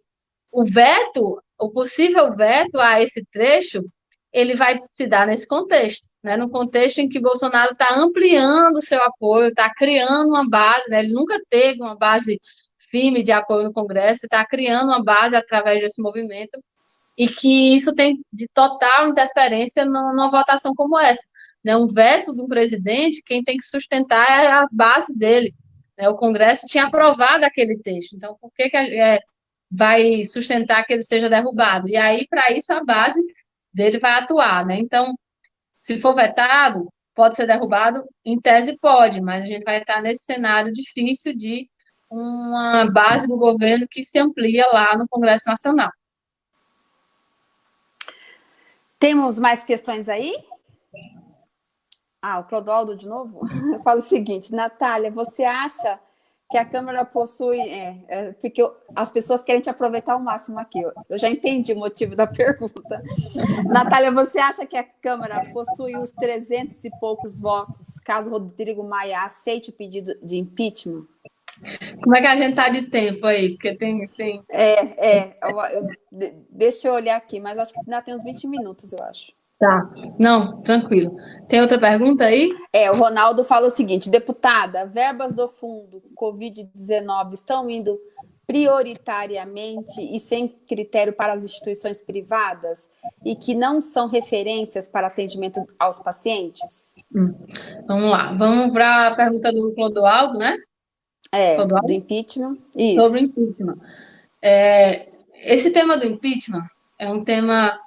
o veto, o possível veto a esse trecho, ele vai se dar nesse contexto, né? no contexto em que Bolsonaro está ampliando seu apoio, está criando uma base, né? ele nunca teve uma base firme de apoio no Congresso, está criando uma base através desse movimento, e que isso tem de total interferência numa votação como essa. Né? Um veto do presidente, quem tem que sustentar é a base dele. Né? O Congresso tinha aprovado aquele texto, então por que, que é, vai sustentar que ele seja derrubado? E aí, para isso, a base dele vai atuar. Né? Então, se for vetado, pode ser derrubado? Em tese, pode, mas a gente vai estar nesse cenário difícil de uma base do governo que se amplia lá no Congresso Nacional. Temos mais questões aí? Ah, o Clodoaldo de novo? Eu falo o seguinte, Natália, você acha que a Câmara possui... É, é, porque eu, as pessoas querem te aproveitar ao máximo aqui. Eu, eu já entendi o motivo da pergunta. Natália, você acha que a Câmara possui os 300 e poucos votos caso Rodrigo Maia aceite o pedido de impeachment? Como é que a gente tá de tempo aí? Porque tem. tem... É, é. Eu, deixa eu olhar aqui, mas acho que ainda tem uns 20 minutos, eu acho. Tá. Não, tranquilo. Tem outra pergunta aí? É, o Ronaldo fala o seguinte: deputada, verbas do fundo Covid-19 estão indo prioritariamente e sem critério para as instituições privadas e que não são referências para atendimento aos pacientes? Hum. Vamos lá, vamos para a pergunta do Clodoaldo, né? É, Clodoaldo? do impeachment. Isso. Sobre o impeachment. É, esse tema do impeachment é um tema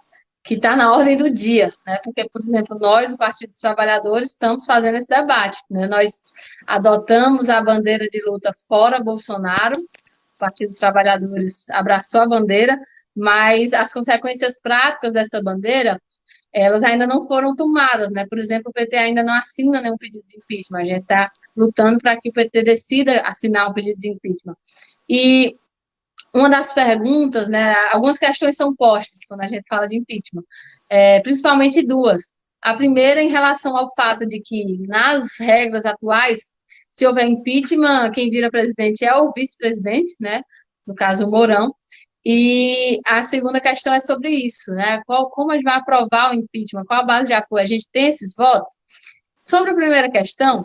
que está na ordem do dia, né? Porque, por exemplo, nós, o Partido dos Trabalhadores, estamos fazendo esse debate, né? Nós adotamos a bandeira de luta fora Bolsonaro, o Partido dos Trabalhadores abraçou a bandeira, mas as consequências práticas dessa bandeira, elas ainda não foram tomadas, né? Por exemplo, o PT ainda não assina nenhum pedido de impeachment, a gente está lutando para que o PT decida assinar um pedido de impeachment. E uma das perguntas, né, algumas questões são postas quando a gente fala de impeachment, é, principalmente duas. A primeira em relação ao fato de que, nas regras atuais, se houver impeachment, quem vira presidente é o vice-presidente, né, no caso o Mourão, e a segunda questão é sobre isso, né, qual, como a gente vai aprovar o impeachment, qual a base de apoio, a gente tem esses votos? Sobre a primeira questão,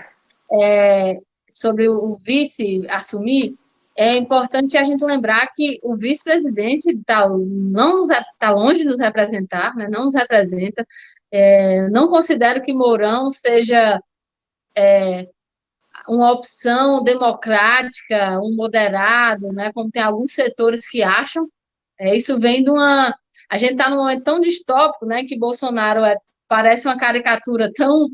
é, sobre o vice assumir, é importante a gente lembrar que o vice-presidente tá, não está longe de nos representar, né, não nos representa. É, não considero que Mourão seja é, uma opção democrática, um moderado, né, como tem alguns setores que acham. É, isso vem de uma. A gente está num momento tão distópico, né, que Bolsonaro é, parece uma caricatura tão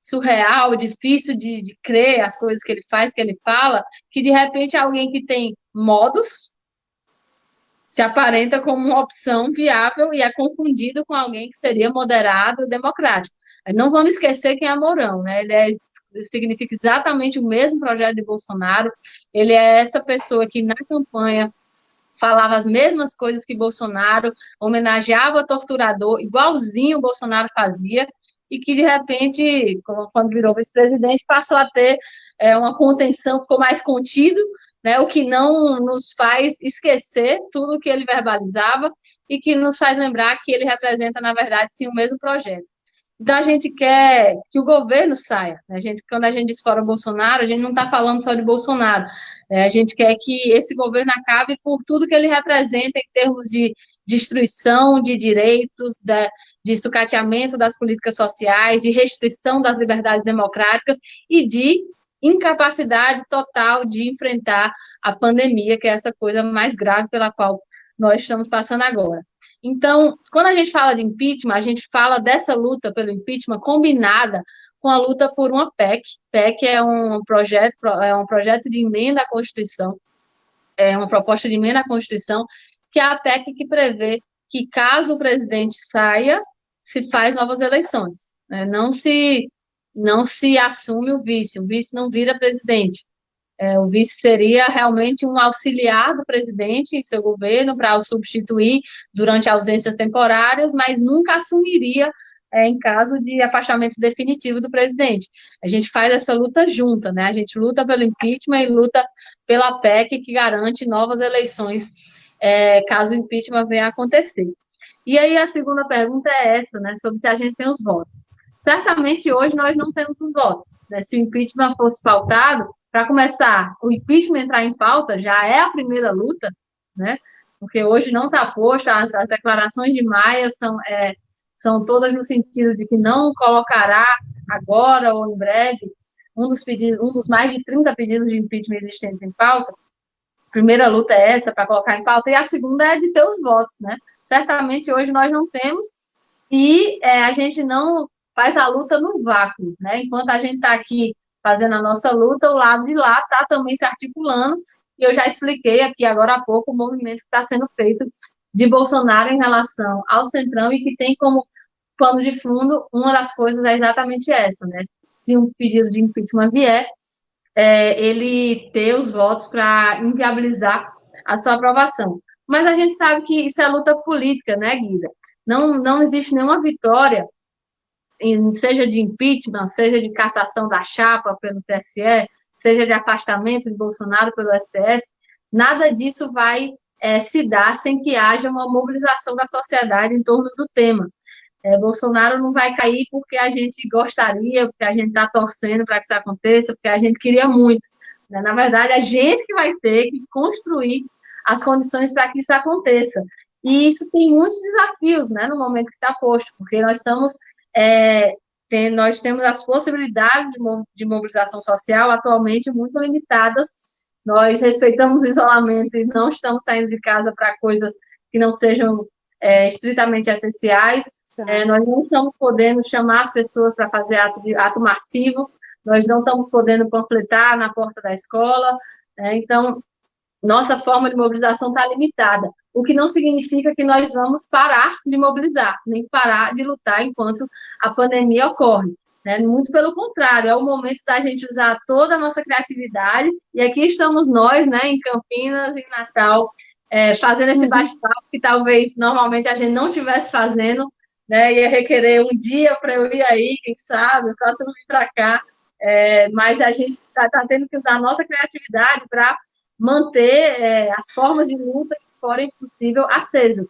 surreal, difícil de, de crer as coisas que ele faz, que ele fala, que de repente alguém que tem modos se aparenta como uma opção viável e é confundido com alguém que seria moderado e democrático. Não vamos esquecer quem é Mourão, né? Ele é, significa exatamente o mesmo projeto de Bolsonaro. Ele é essa pessoa que na campanha falava as mesmas coisas que Bolsonaro, homenageava o torturador, igualzinho o Bolsonaro fazia, e que, de repente, quando virou vice-presidente, passou a ter é, uma contenção, ficou mais contido, né, o que não nos faz esquecer tudo que ele verbalizava e que nos faz lembrar que ele representa, na verdade, sim, o mesmo projeto. Então, a gente quer que o governo saia. Né? A gente, quando a gente diz fora Bolsonaro, a gente não está falando só de Bolsonaro. Né? A gente quer que esse governo acabe por tudo que ele representa em termos de destruição de direitos, de, de sucateamento das políticas sociais, de restrição das liberdades democráticas e de incapacidade total de enfrentar a pandemia, que é essa coisa mais grave pela qual nós estamos passando agora. Então, quando a gente fala de impeachment, a gente fala dessa luta pelo impeachment combinada com a luta por uma PEC. PEC é um projeto, é um projeto de emenda à Constituição, é uma proposta de emenda à Constituição, que é a PEC que prevê que caso o presidente saia, se faz novas eleições. Né? Não se não se assume o vice, o vice não vira presidente. É, o vice seria realmente um auxiliar do presidente em seu governo para o substituir durante ausências temporárias, mas nunca assumiria é, em caso de afastamento definitivo do presidente. A gente faz essa luta junta, né? A gente luta pelo impeachment e luta pela PEC que garante novas eleições é, caso o impeachment venha a acontecer. E aí a segunda pergunta é essa, né? Sobre se a gente tem os votos. Certamente hoje nós não temos os votos. Né? Se o impeachment fosse pautado, para começar, o impeachment entrar em pauta já é a primeira luta, né? Porque hoje não está posto, as, as, declarações de Maia são, é, são todas no sentido de que não colocará agora ou em breve um dos pedidos, um dos mais de 30 pedidos de impeachment existentes em pauta. A primeira luta é essa para colocar em pauta, e a segunda é de ter os votos, né? Certamente hoje nós não temos, e é, a gente não faz a luta no vácuo, né? Enquanto a gente está aqui fazendo a nossa luta, o lado de lá está também se articulando, e eu já expliquei aqui agora há pouco o movimento que está sendo feito de Bolsonaro em relação ao Centrão e que tem como pano de fundo, uma das coisas é exatamente essa, né? Se um pedido de impeachment vier, é, ele ter os votos para inviabilizar a sua aprovação. Mas a gente sabe que isso é luta política, né, Guida? Não, não existe nenhuma vitória seja de impeachment, seja de cassação da chapa pelo TSE, seja de afastamento de Bolsonaro pelo STF, nada disso vai é, se dar sem que haja uma mobilização da sociedade em torno do tema. É, Bolsonaro não vai cair porque a gente gostaria, porque a gente está torcendo para que isso aconteça, porque a gente queria muito. Né? Na verdade, a gente que vai ter que construir as condições para que isso aconteça. E isso tem muitos desafios né, no momento que está posto, porque nós estamos é, tem, nós temos as possibilidades de, mobilização social atualmente muito limitadas. Nós respeitamos o isolamento e não estamos saindo de casa para coisas que não sejam é, estritamente essenciais. É, nós não estamos podendo chamar as pessoas para fazer ato, de, ato massivo, nós não estamos podendo panfletar na porta da escola. É, então, nossa forma de mobilização está limitada o que não significa que nós vamos parar de mobilizar, nem parar de lutar enquanto a pandemia ocorre. Né? Muito pelo contrário, é o momento da gente usar toda a nossa criatividade, e aqui estamos nós, né, em Campinas, em Natal, é, fazendo esse uhum. bate-papo que talvez normalmente a gente não estivesse fazendo, né, ia requerer um dia para eu ir aí, quem sabe, para tudo vir para cá, é, mas a gente está tá tendo que usar a nossa criatividade para manter é, as formas de luta forem possível acesas.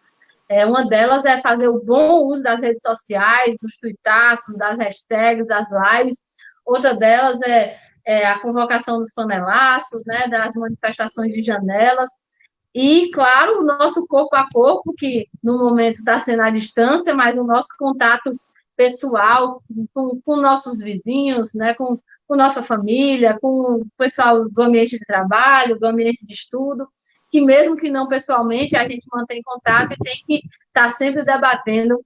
É, uma delas é fazer o bom uso das redes sociais, dos tuitaços, das hashtags, das lives. Outra delas é, é a convocação dos panelaços, né, das manifestações de janelas. E, claro, o nosso corpo a corpo, que no momento está sendo à distância, mas o nosso contato pessoal com, com nossos vizinhos, né, com, com nossa família, com o pessoal do ambiente de trabalho, do ambiente de estudo que mesmo que não pessoalmente, a gente mantém contato e tem que estar tá sempre debatendo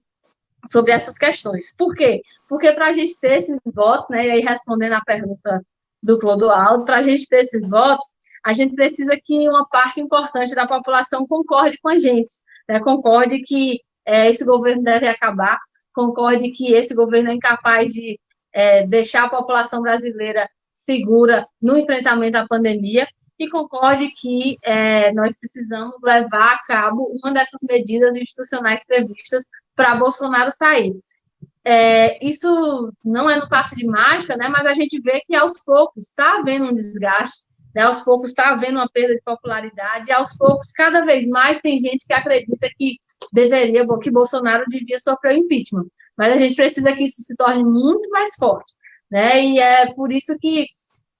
sobre essas questões. Por quê? Porque para a gente ter esses votos, né, e aí respondendo a pergunta do Clodoaldo, para a gente ter esses votos, a gente precisa que uma parte importante da população concorde com a gente, né, concorde que é, esse governo deve acabar, concorde que esse governo é incapaz de é, deixar a população brasileira segura no enfrentamento à pandemia e concorde que é, nós precisamos levar a cabo uma dessas medidas institucionais previstas para Bolsonaro sair. É, isso não é no passe de mágica, né, mas a gente vê que aos poucos está havendo um desgaste, né, aos poucos está havendo uma perda de popularidade, e aos poucos, cada vez mais, tem gente que acredita que deveria, que Bolsonaro devia sofrer o impeachment. Mas a gente precisa que isso se torne muito mais forte. Né, e é por isso que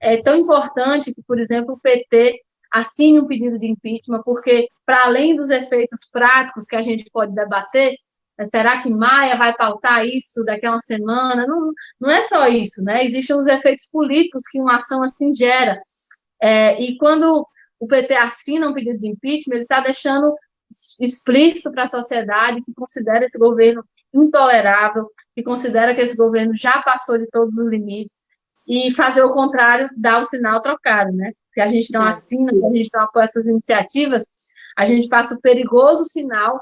é tão importante que, por exemplo, o PT assine um pedido de impeachment, porque, para além dos efeitos práticos que a gente pode debater, é, será que Maia vai pautar isso daqui a uma semana? Não, não é só isso, né? Existem os efeitos políticos que uma ação assim gera. É, e quando o PT assina um pedido de impeachment, ele está deixando explícito para a sociedade que considera esse governo intolerável, que considera que esse governo já passou de todos os limites, e fazer o contrário, dar o sinal trocado, né? Se a gente não é. assina, se a gente não apoia essas iniciativas, a gente passa o perigoso sinal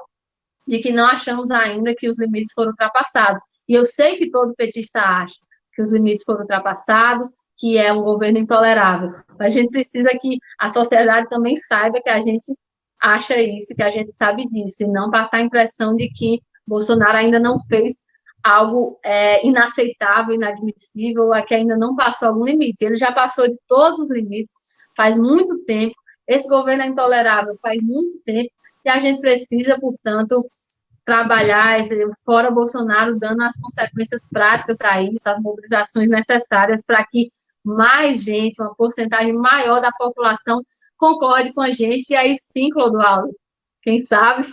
de que não achamos ainda que os limites foram ultrapassados. E eu sei que todo petista acha que os limites foram ultrapassados, que é um governo intolerável. A gente precisa que a sociedade também saiba que a gente acha isso, que a gente sabe disso, e não passar a impressão de que Bolsonaro ainda não fez algo é, inaceitável, inadmissível, a que ainda não passou algum limite. Ele já passou de todos os limites faz muito tempo. Esse governo é intolerável faz muito tempo e a gente precisa, portanto, trabalhar fora Bolsonaro, dando as consequências práticas a isso, as mobilizações necessárias para que mais gente, uma porcentagem maior da população concorde com a gente, e aí sim, Clodoaldo, quem sabe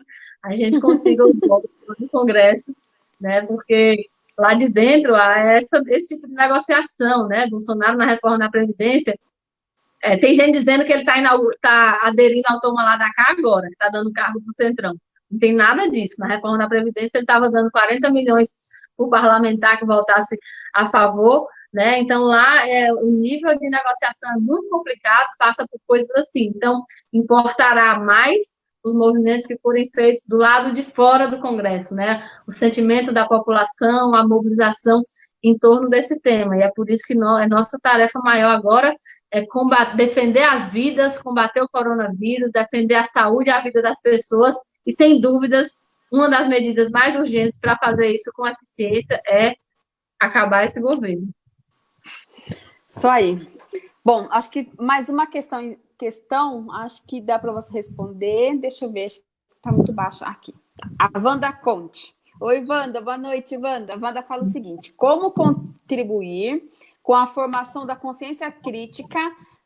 a gente consiga os votos no Congresso né? Porque lá de dentro há essa, esse tipo de negociação, né? Bolsonaro na reforma da Previdência. É, tem gente dizendo que ele está tá aderindo ao toma lá da cá agora, está dando cargo para o Centrão. Não tem nada disso. Na reforma da Previdência, ele estava dando 40 milhões para o parlamentar que voltasse a favor, né? Então, lá é, o nível de negociação é muito complicado, passa por coisas assim. Então, importará mais os movimentos que forem feitos do lado de fora do Congresso, né? O sentimento da população, a mobilização em torno desse tema. E é por isso que nós, a nossa tarefa maior agora é combater, defender as vidas, combater o coronavírus, defender a saúde e a vida das pessoas. E, sem dúvidas, uma das medidas mais urgentes para fazer isso com eficiência é acabar esse governo. Isso aí. Bom, acho que mais uma questão questão, acho que dá para você responder. Deixa eu ver, está muito baixo aqui. A Wanda Conte. Oi, Wanda, boa noite, Wanda. Wanda fala o seguinte: como contribuir com a formação da consciência crítica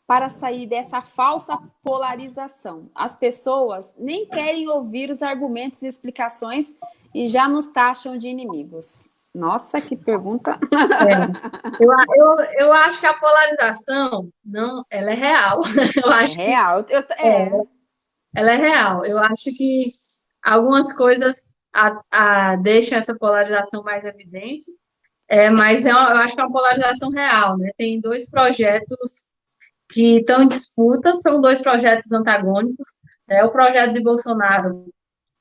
para sair dessa falsa polarização? As pessoas nem querem ouvir os argumentos e explicações e já nos taxam de inimigos. Nossa, que pergunta! É. Eu, eu, eu acho que a polarização, não, ela é real. Eu acho é real. Eu, é. é. Ela é real. Eu acho que algumas coisas a, a, deixam essa polarização mais evidente, é, mas é, eu acho que é uma polarização real. Né? Tem dois projetos que estão em disputa, são dois projetos antagônicos. Né? O projeto de Bolsonaro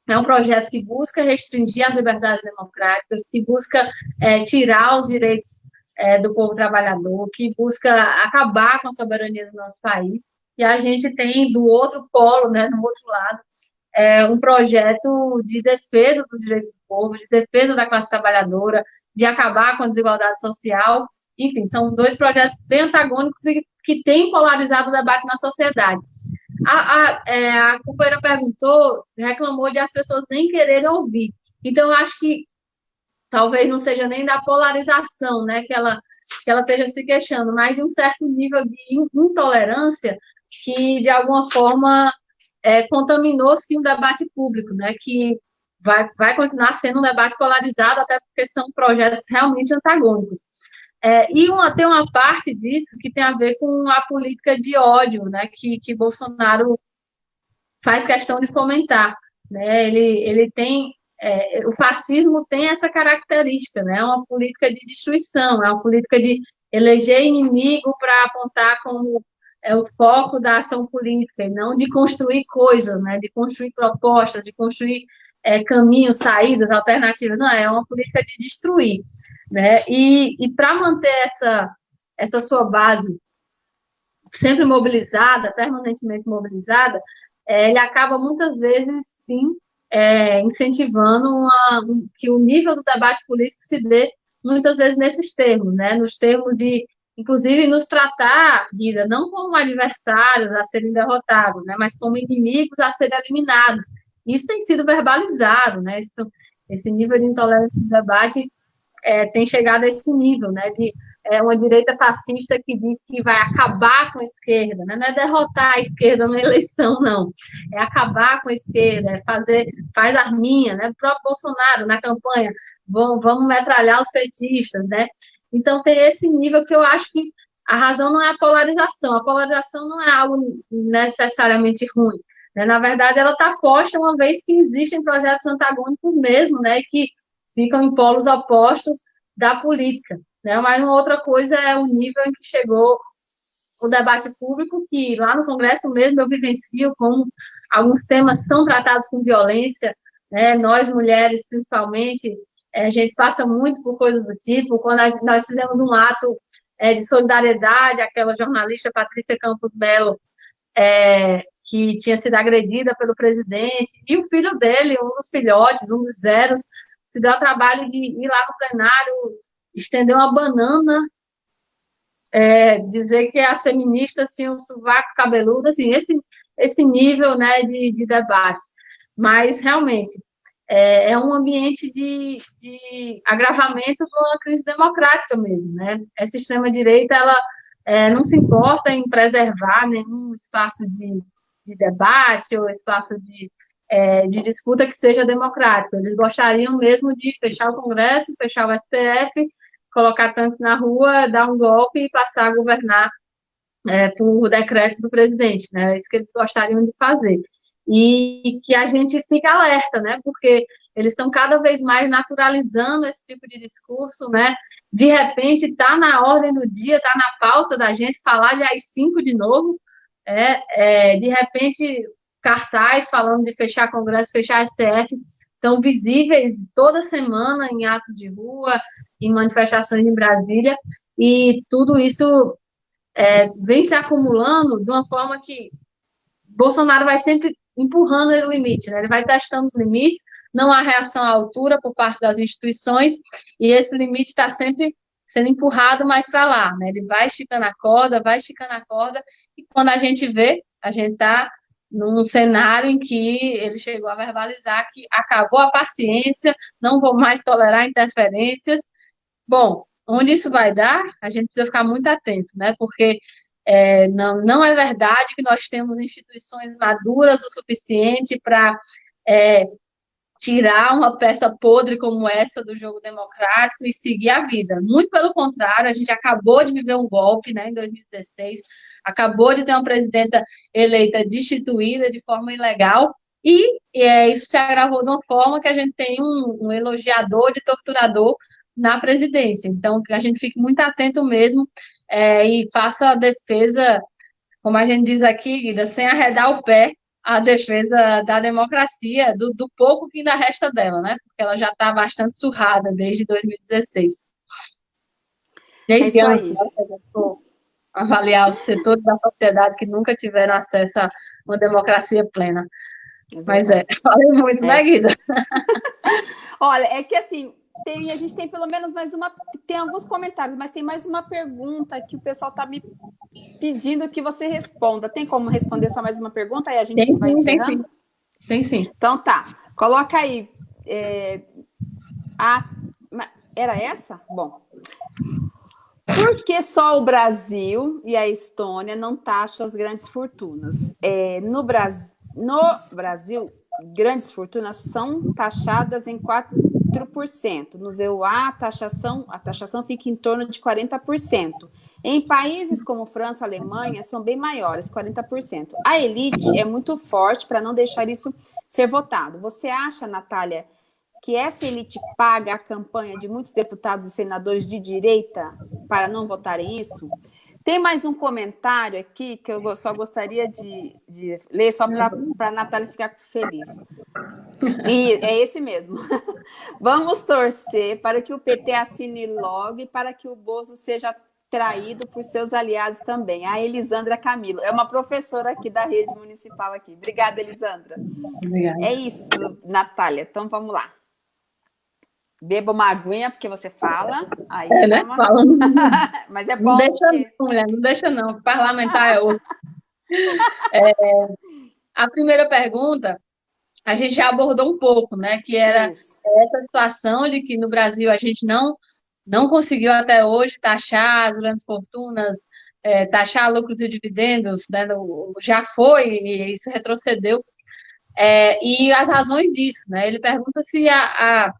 é um projeto que busca restringir as liberdades democráticas, que busca é, tirar os direitos é, do povo trabalhador, que busca acabar com a soberania do nosso país. E a gente tem do outro polo, né, no outro lado, é, um projeto de defesa dos direitos do povo, de defesa da classe trabalhadora, de acabar com a desigualdade social. Enfim, são dois projetos bem antagônicos e que têm polarizado o debate na sociedade. A, a, é, a companheira perguntou, reclamou de as pessoas nem quererem ouvir. Então, eu acho que talvez não seja nem da polarização, né, que ela, que ela esteja se queixando, mas de um certo nível de intolerância que, de alguma forma, é, contaminou, sim, o debate público, né, que vai, vai continuar sendo um debate polarizado, até porque são projetos realmente antagônicos. É, e uma, tem uma parte disso que tem a ver com a política de ódio, né, que, que Bolsonaro faz questão de fomentar. Né? Ele, ele tem, é, o fascismo tem essa característica, né? É uma política de destruição, é uma política de eleger inimigo para apontar como é o foco da ação política, e não de construir coisas, né? de construir propostas, de construir é, caminhos, saídas, alternativas, não, é uma política de destruir. Né? E, e para manter essa, essa sua base sempre mobilizada, permanentemente mobilizada, é, ele acaba muitas vezes, sim, é, incentivando uma, um, que o nível do debate político se dê muitas vezes nesses termos, né? nos termos de, inclusive, nos tratar, vida, não como adversários a serem derrotados, né? mas como inimigos a serem eliminados, isso tem sido verbalizado, né? Esse nível de intolerância no debate é, tem chegado a esse nível, né? De é, uma direita fascista que diz que vai acabar com a esquerda, né? Não é derrotar a esquerda na eleição, não. É acabar com a esquerda, é fazer, faz arminha, né? O próprio Bolsonaro na campanha, vamos, vamos metralhar os petistas, né? Então tem esse nível que eu acho que a razão não é a polarização, a polarização não é algo necessariamente ruim, Né? Na verdade, ela está posta uma vez que existem projetos antagônicos mesmo, né, que ficam em polos opostos da política. Né? Mas uma outra coisa é o nível em que chegou o debate público, que lá no Congresso mesmo eu vivencio como alguns temas são tratados com violência, né? nós mulheres principalmente, é, a gente passa muito por coisas do tipo, quando nós fizemos um ato é, de solidariedade, aquela jornalista Patrícia Campos Belo, é, que tinha sido agredida pelo presidente, e o filho dele, um dos filhotes, um dos zeros, se deu o trabalho de ir lá no plenário, estender uma banana, é, dizer que as feministas tinham um sovaco cabeludo, assim, esse, esse nível né, de, de debate. Mas, realmente, é, é um ambiente de, de agravamento de uma crise democrática mesmo, né? Essa extrema-direita, ela é, não se importa em preservar nenhum espaço de, de debate ou espaço de, é, de disputa que seja democrático. Eles gostariam mesmo de fechar o Congresso, fechar o STF, colocar tantos na rua, dar um golpe e passar a governar é, por decreto do presidente, né? É isso que eles gostariam de fazer. E que a gente fica alerta, né? Porque eles estão cada vez mais naturalizando esse tipo de discurso, né? De repente está na ordem do dia, está na pauta da gente falar de AI-5 de novo, é, é, de repente cartaz falando de fechar Congresso, fechar STF, estão visíveis toda semana em atos de rua, em manifestações em Brasília, e tudo isso é, vem se acumulando de uma forma que Bolsonaro vai sempre empurrando o limite, né? ele vai testando os limites, não há reação à altura por parte das instituições, e esse limite está sempre sendo empurrado mais para lá, né? ele vai esticando a corda, vai esticando a corda, e quando a gente vê, a gente está num cenário em que ele chegou a verbalizar que acabou a paciência, não vou mais tolerar interferências. Bom, onde isso vai dar, a gente precisa ficar muito atento, né? Porque é, não, não é verdade que nós temos instituições maduras o suficiente para é, tirar uma peça podre como essa do jogo democrático e seguir a vida. Muito pelo contrário, a gente acabou de viver um golpe né, em 2016, acabou de ter uma presidenta eleita destituída de forma ilegal, e é, isso se agravou de uma forma que a gente tem um, um elogiador de torturador na presidência. Então, que a gente fique muito atento mesmo é, e faça a defesa, como a gente diz aqui, Guida, sem arredar o pé, a defesa da democracia, do, do pouco que ainda resta dela, né? Porque ela já está bastante surrada desde 2016. Desde é antes, né? avaliar os setores da sociedade que nunca tiveram acesso a uma democracia plena. É Mas é, falei muito, né, é. né, Guida? Olha, é que assim, tem, a gente tem pelo menos mais uma. Tem alguns comentários, mas tem mais uma pergunta que o pessoal está me pedindo que você responda. Tem como responder só mais uma pergunta? Aí a gente tem, vai sim, encerrando? Tem sim. tem sim. Então tá. Coloca aí. É, a, era essa? Bom. Por que só o Brasil e a Estônia não taxam as grandes fortunas? É, no, Bras... no Brasil, grandes fortunas são taxadas em 4%. No EUA, a taxação, a taxação fica em torno de 40%. Em países como França, Alemanha, são bem maiores, 40%. A elite é muito forte para não deixar isso ser votado. Você acha, Natália, que essa elite paga a campanha de muitos deputados e senadores de direita para não votarem isso? Tem mais um comentário aqui que eu só gostaria de, de ler, só para a Natália ficar feliz. E é esse mesmo. Vamos torcer para que o PT assine logo e para que o Bozo seja traído por seus aliados também. A Elisandra Camilo, é uma professora aqui da rede municipal aqui. Obrigada, Elisandra. Obrigada. É isso, Natália. Então, vamos lá. Beba uma aguinha, porque você fala. Aí é, né? Uma... Falando. Mas é bom. Não deixa porque... não, mulher, não deixa não. Parlamentar é osso. É, a primeira pergunta, a gente já abordou um pouco, né? Que era Isso. essa situação de que no Brasil a gente não, não conseguiu até hoje taxar as grandes fortunas, é, taxar lucros e dividendos, né? já foi, e isso retrocedeu. É, e as razões disso, né? Ele pergunta se a, a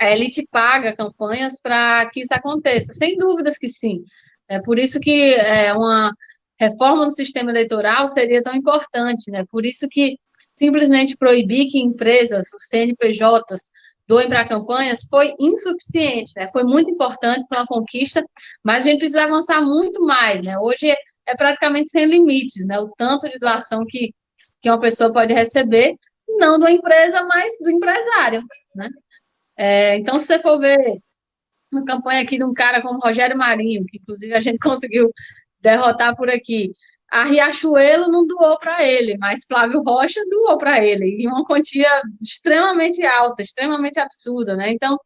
a elite paga campanhas para que isso aconteça. Sem dúvidas que sim. É por isso que é uma reforma no sistema eleitoral seria tão importante, né? Por isso que simplesmente proibir que empresas, os CNPJs, doem para campanhas foi insuficiente, né? Foi muito importante, foi uma conquista, mas a gente precisa avançar muito mais, né? Hoje é praticamente sem limites, né? O tanto de doação que, que uma pessoa pode receber, não da empresa, mas do empresário, né? É, então, se você for ver uma campanha aqui de um cara como Rogério Marinho, que inclusive a gente conseguiu derrotar por aqui, a Riachuelo não doou para ele, mas Flávio Rocha doou para ele, em uma quantia extremamente alta, extremamente absurda, né? Então,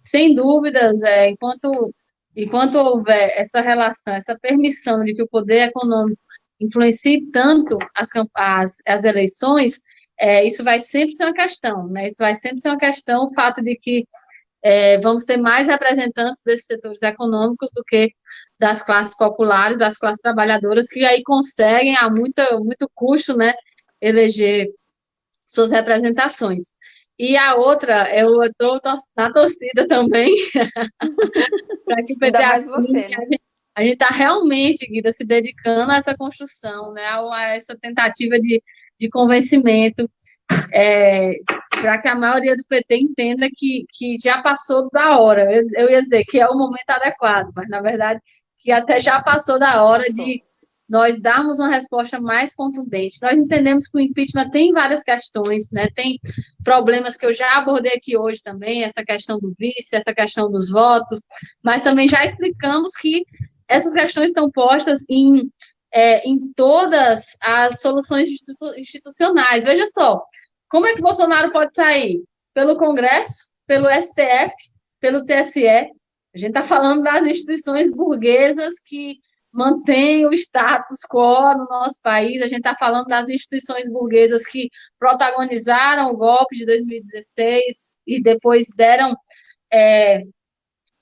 sem dúvidas, é, enquanto, enquanto houver essa relação, essa permissão de que o poder econômico influencie tanto as, as, as eleições, é, isso vai sempre ser uma questão, né? Isso vai sempre ser uma questão, o fato de que é, vamos ter mais representantes desses setores econômicos do que das classes populares, das classes trabalhadoras, que aí conseguem, a muito, muito custo, né, eleger suas representações. E a outra, eu estou na torcida também, para que o PT você, né? a gente está realmente, Guida, se dedicando a essa construção, né, a essa tentativa de, de convencimento, é, para que a maioria do PT entenda que, que já passou da hora. Eu, eu ia dizer que é o momento adequado, mas na verdade que até já passou da hora de nós darmos uma resposta mais contundente. Nós entendemos que o impeachment tem várias questões, né? Tem problemas que eu já abordei aqui hoje também, essa questão do vice, essa questão dos votos, mas também já explicamos que essas questões estão postas em, é, em todas as soluções institucionais. Veja só, como é que Bolsonaro pode sair? Pelo Congresso, pelo STF, pelo TSE, a gente está falando das instituições burguesas que mantêm o status quo no nosso país, a gente está falando das instituições burguesas que protagonizaram o golpe de 2016 e depois deram é,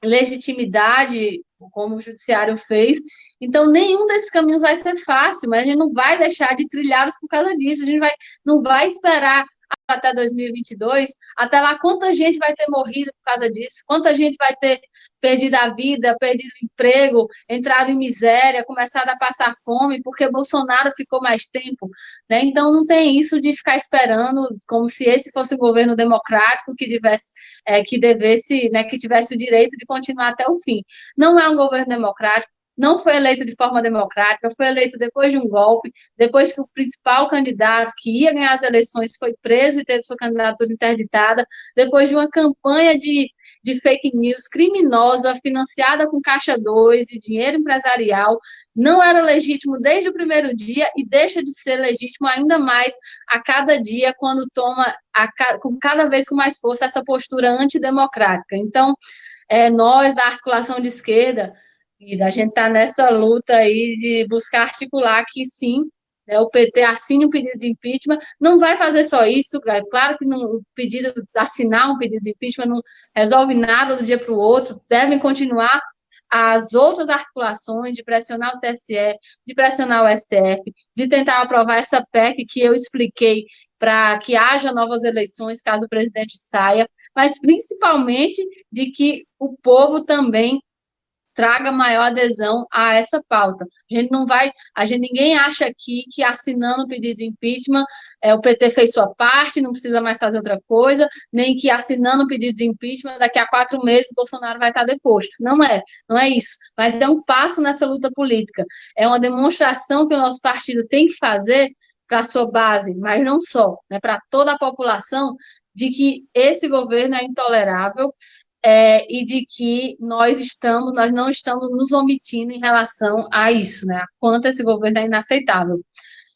legitimidade, como o judiciário fez. Então, nenhum desses caminhos vai ser fácil, mas a gente não vai deixar de trilhá-los por causa disso. A gente vai, não vai esperar até 2022, até lá quanta gente vai ter morrido por causa disso, quanta gente vai ter perdido a vida, perdido o emprego, entrado em miséria, começado a passar fome, porque Bolsonaro ficou mais tempo, né? Então não tem isso de ficar esperando como se esse fosse um governo democrático que tivesse, é, que devesse, né, que tivesse o direito de continuar até o fim. Não é um governo democrático, não foi eleito de forma democrática, foi eleito depois de um golpe, depois que o principal candidato que ia ganhar as eleições foi preso e teve sua candidatura interditada, depois de uma campanha de, de fake news criminosa, financiada com Caixa 2 e dinheiro empresarial, não era legítimo desde o primeiro dia e deixa de ser legítimo ainda mais a cada dia, quando toma a, com cada vez com mais força essa postura antidemocrática. Então, é, nós, da articulação de esquerda, e a gente está nessa luta aí de buscar articular que sim, né, o PT assine um pedido de impeachment, não vai fazer só isso, é claro que não, o pedido, assinar um pedido de impeachment não resolve nada do dia para o outro, devem continuar as outras articulações de pressionar o TSE, de pressionar o STF, de tentar aprovar essa PEC que eu expliquei para que haja novas eleições caso o presidente saia, mas principalmente de que o povo também traga maior adesão a essa pauta. A gente não vai, a gente ninguém acha aqui que assinando o pedido de impeachment é, o PT fez sua parte, não precisa mais fazer outra coisa, nem que assinando o pedido de impeachment daqui a quatro meses Bolsonaro vai estar deposto. Não é, não é isso. Mas é um passo nessa luta política. É uma demonstração que o nosso partido tem que fazer para a sua base, mas não só, né, para toda a população, de que esse governo é intolerável, é, e de que nós estamos, nós não estamos nos omitindo em relação a isso, né? Quanto esse governo é inaceitável.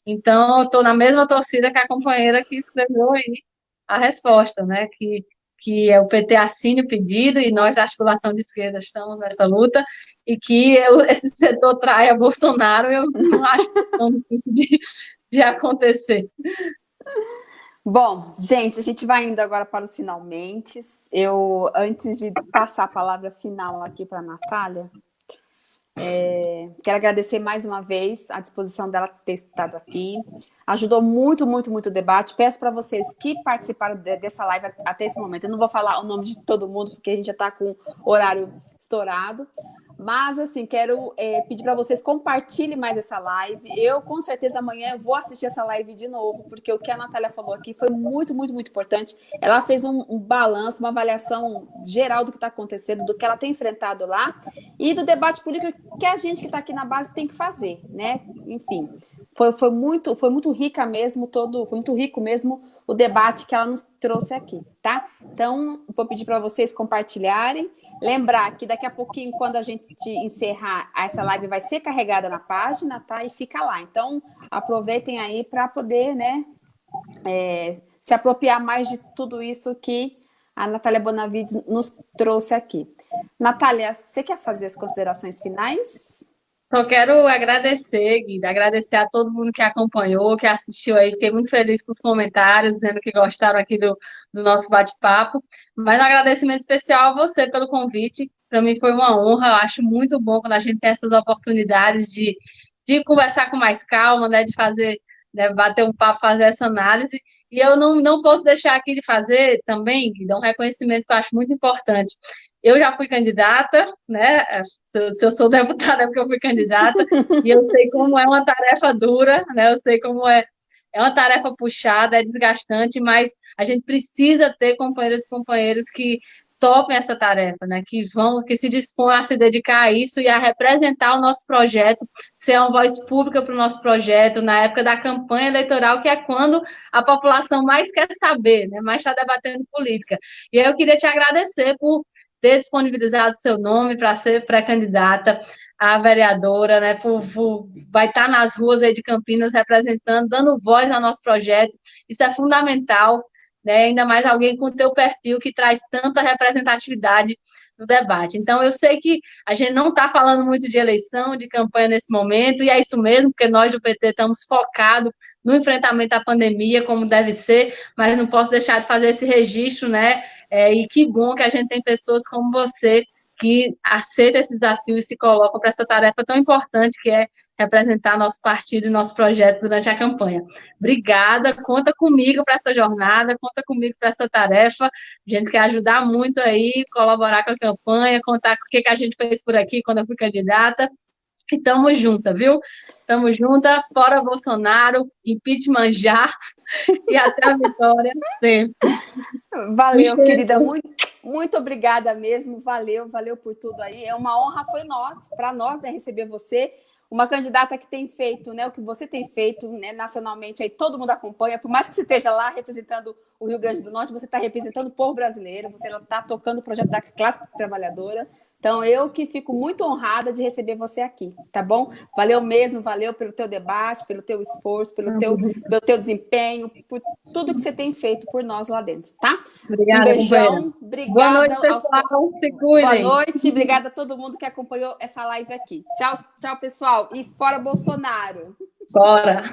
Então, eu estou na mesma torcida que a companheira que escreveu aí a resposta, né? Que, que é o PT assine o pedido e nós, da articulação de esquerda, estamos nessa luta, e que eu, esse setor traia Bolsonaro, eu não acho tão difícil de, de acontecer. Bom, gente, a gente vai indo agora para os finalmente. Eu, antes de passar a palavra final aqui para a Natália, é, quero agradecer mais uma vez a disposição dela ter estado aqui. Ajudou muito, muito, muito o debate. Peço para vocês que participaram de, dessa live até esse momento. Eu não vou falar o nome de todo mundo, porque a gente já está com horário estourado. Mas, assim, quero é, pedir para vocês compartilhem mais essa live. Eu, com certeza, amanhã vou assistir essa live de novo, porque o que a Natália falou aqui foi muito, muito, muito importante. Ela fez um, um balanço, uma avaliação geral do que está acontecendo, do que ela tem enfrentado lá e do debate político que a gente que está aqui na base tem que fazer, né? Enfim, foi, foi, muito, foi muito rica mesmo, todo, foi muito rico mesmo o debate que ela nos trouxe aqui, tá? Então, vou pedir para vocês compartilharem. Lembrar que daqui a pouquinho, quando a gente encerrar, essa live vai ser carregada na página, tá? E fica lá. Então, aproveitem aí para poder, né, é, se apropriar mais de tudo isso que a Natália Bonavides nos trouxe aqui. Natália, você quer fazer as considerações finais? Só quero agradecer, Guida, agradecer a todo mundo que acompanhou, que assistiu aí. Fiquei muito feliz com os comentários, dizendo que gostaram aqui do, do nosso bate-papo. Mas um agradecimento especial a você pelo convite. Para mim foi uma honra. Eu acho muito bom quando a gente tem essas oportunidades de, de conversar com mais calma, né, de fazer, né, bater um papo, fazer essa análise. E eu não, não posso deixar aqui de fazer também, Guida, um reconhecimento que eu acho muito importante. Eu já fui candidata, né? Se eu, se eu sou deputada é porque eu fui candidata, e eu sei como é uma tarefa dura, né? Eu sei como é, é uma tarefa puxada, é desgastante, mas a gente precisa ter companheiros e companheiros que topem essa tarefa, né? Que vão, que se dispõem a se dedicar a isso e a representar o nosso projeto, ser uma voz pública para o nosso projeto na época da campanha eleitoral, que é quando a população mais quer saber, né? Mais está debatendo política. E eu queria te agradecer por ter disponibilizado seu nome para ser pré-candidata a vereadora, né? Por, por, vai estar nas ruas aí de Campinas representando, dando voz ao nosso projeto. Isso é fundamental, né? Ainda mais alguém com o teu perfil que traz tanta representatividade no debate. Então, eu sei que a gente não está falando muito de eleição, de campanha nesse momento, e é isso mesmo, porque nós do PT estamos focados no enfrentamento à pandemia, como deve ser, mas não posso deixar de fazer esse registro, né? É, e que bom que a gente tem pessoas como você que aceitam esse desafio e se colocam para essa tarefa tão importante que é representar nosso partido e nosso projeto durante a campanha. Obrigada, conta comigo para essa jornada, conta comigo para essa tarefa. A gente quer ajudar muito aí, colaborar com a campanha, contar o que, que a gente fez por aqui quando eu fui candidata. E tamo junta, viu? Tamo junta, fora Bolsonaro, impeachment já, e até a vitória sempre. Valeu, querida, muito, muito obrigada mesmo, valeu, valeu por tudo aí. É uma honra, foi nós, para nós, né, receber você, uma candidata que tem feito, né, o que você tem feito, né, nacionalmente, aí todo mundo acompanha, por mais que você esteja lá representando o Rio Grande do Norte, você está representando o povo brasileiro, você está tocando o projeto da classe trabalhadora, então, eu que fico muito honrada de receber você aqui, tá bom? Valeu mesmo, valeu pelo teu debate, pelo teu esforço, pelo teu, pelo teu desempenho, por tudo que você tem feito por nós lá dentro, tá? Obrigada, um beijão, obrigada. Boa noite, pessoal, aos... se cuidem. Boa noite, obrigada a todo mundo que acompanhou essa live aqui. Tchau, tchau, pessoal, e fora Bolsonaro! Fora!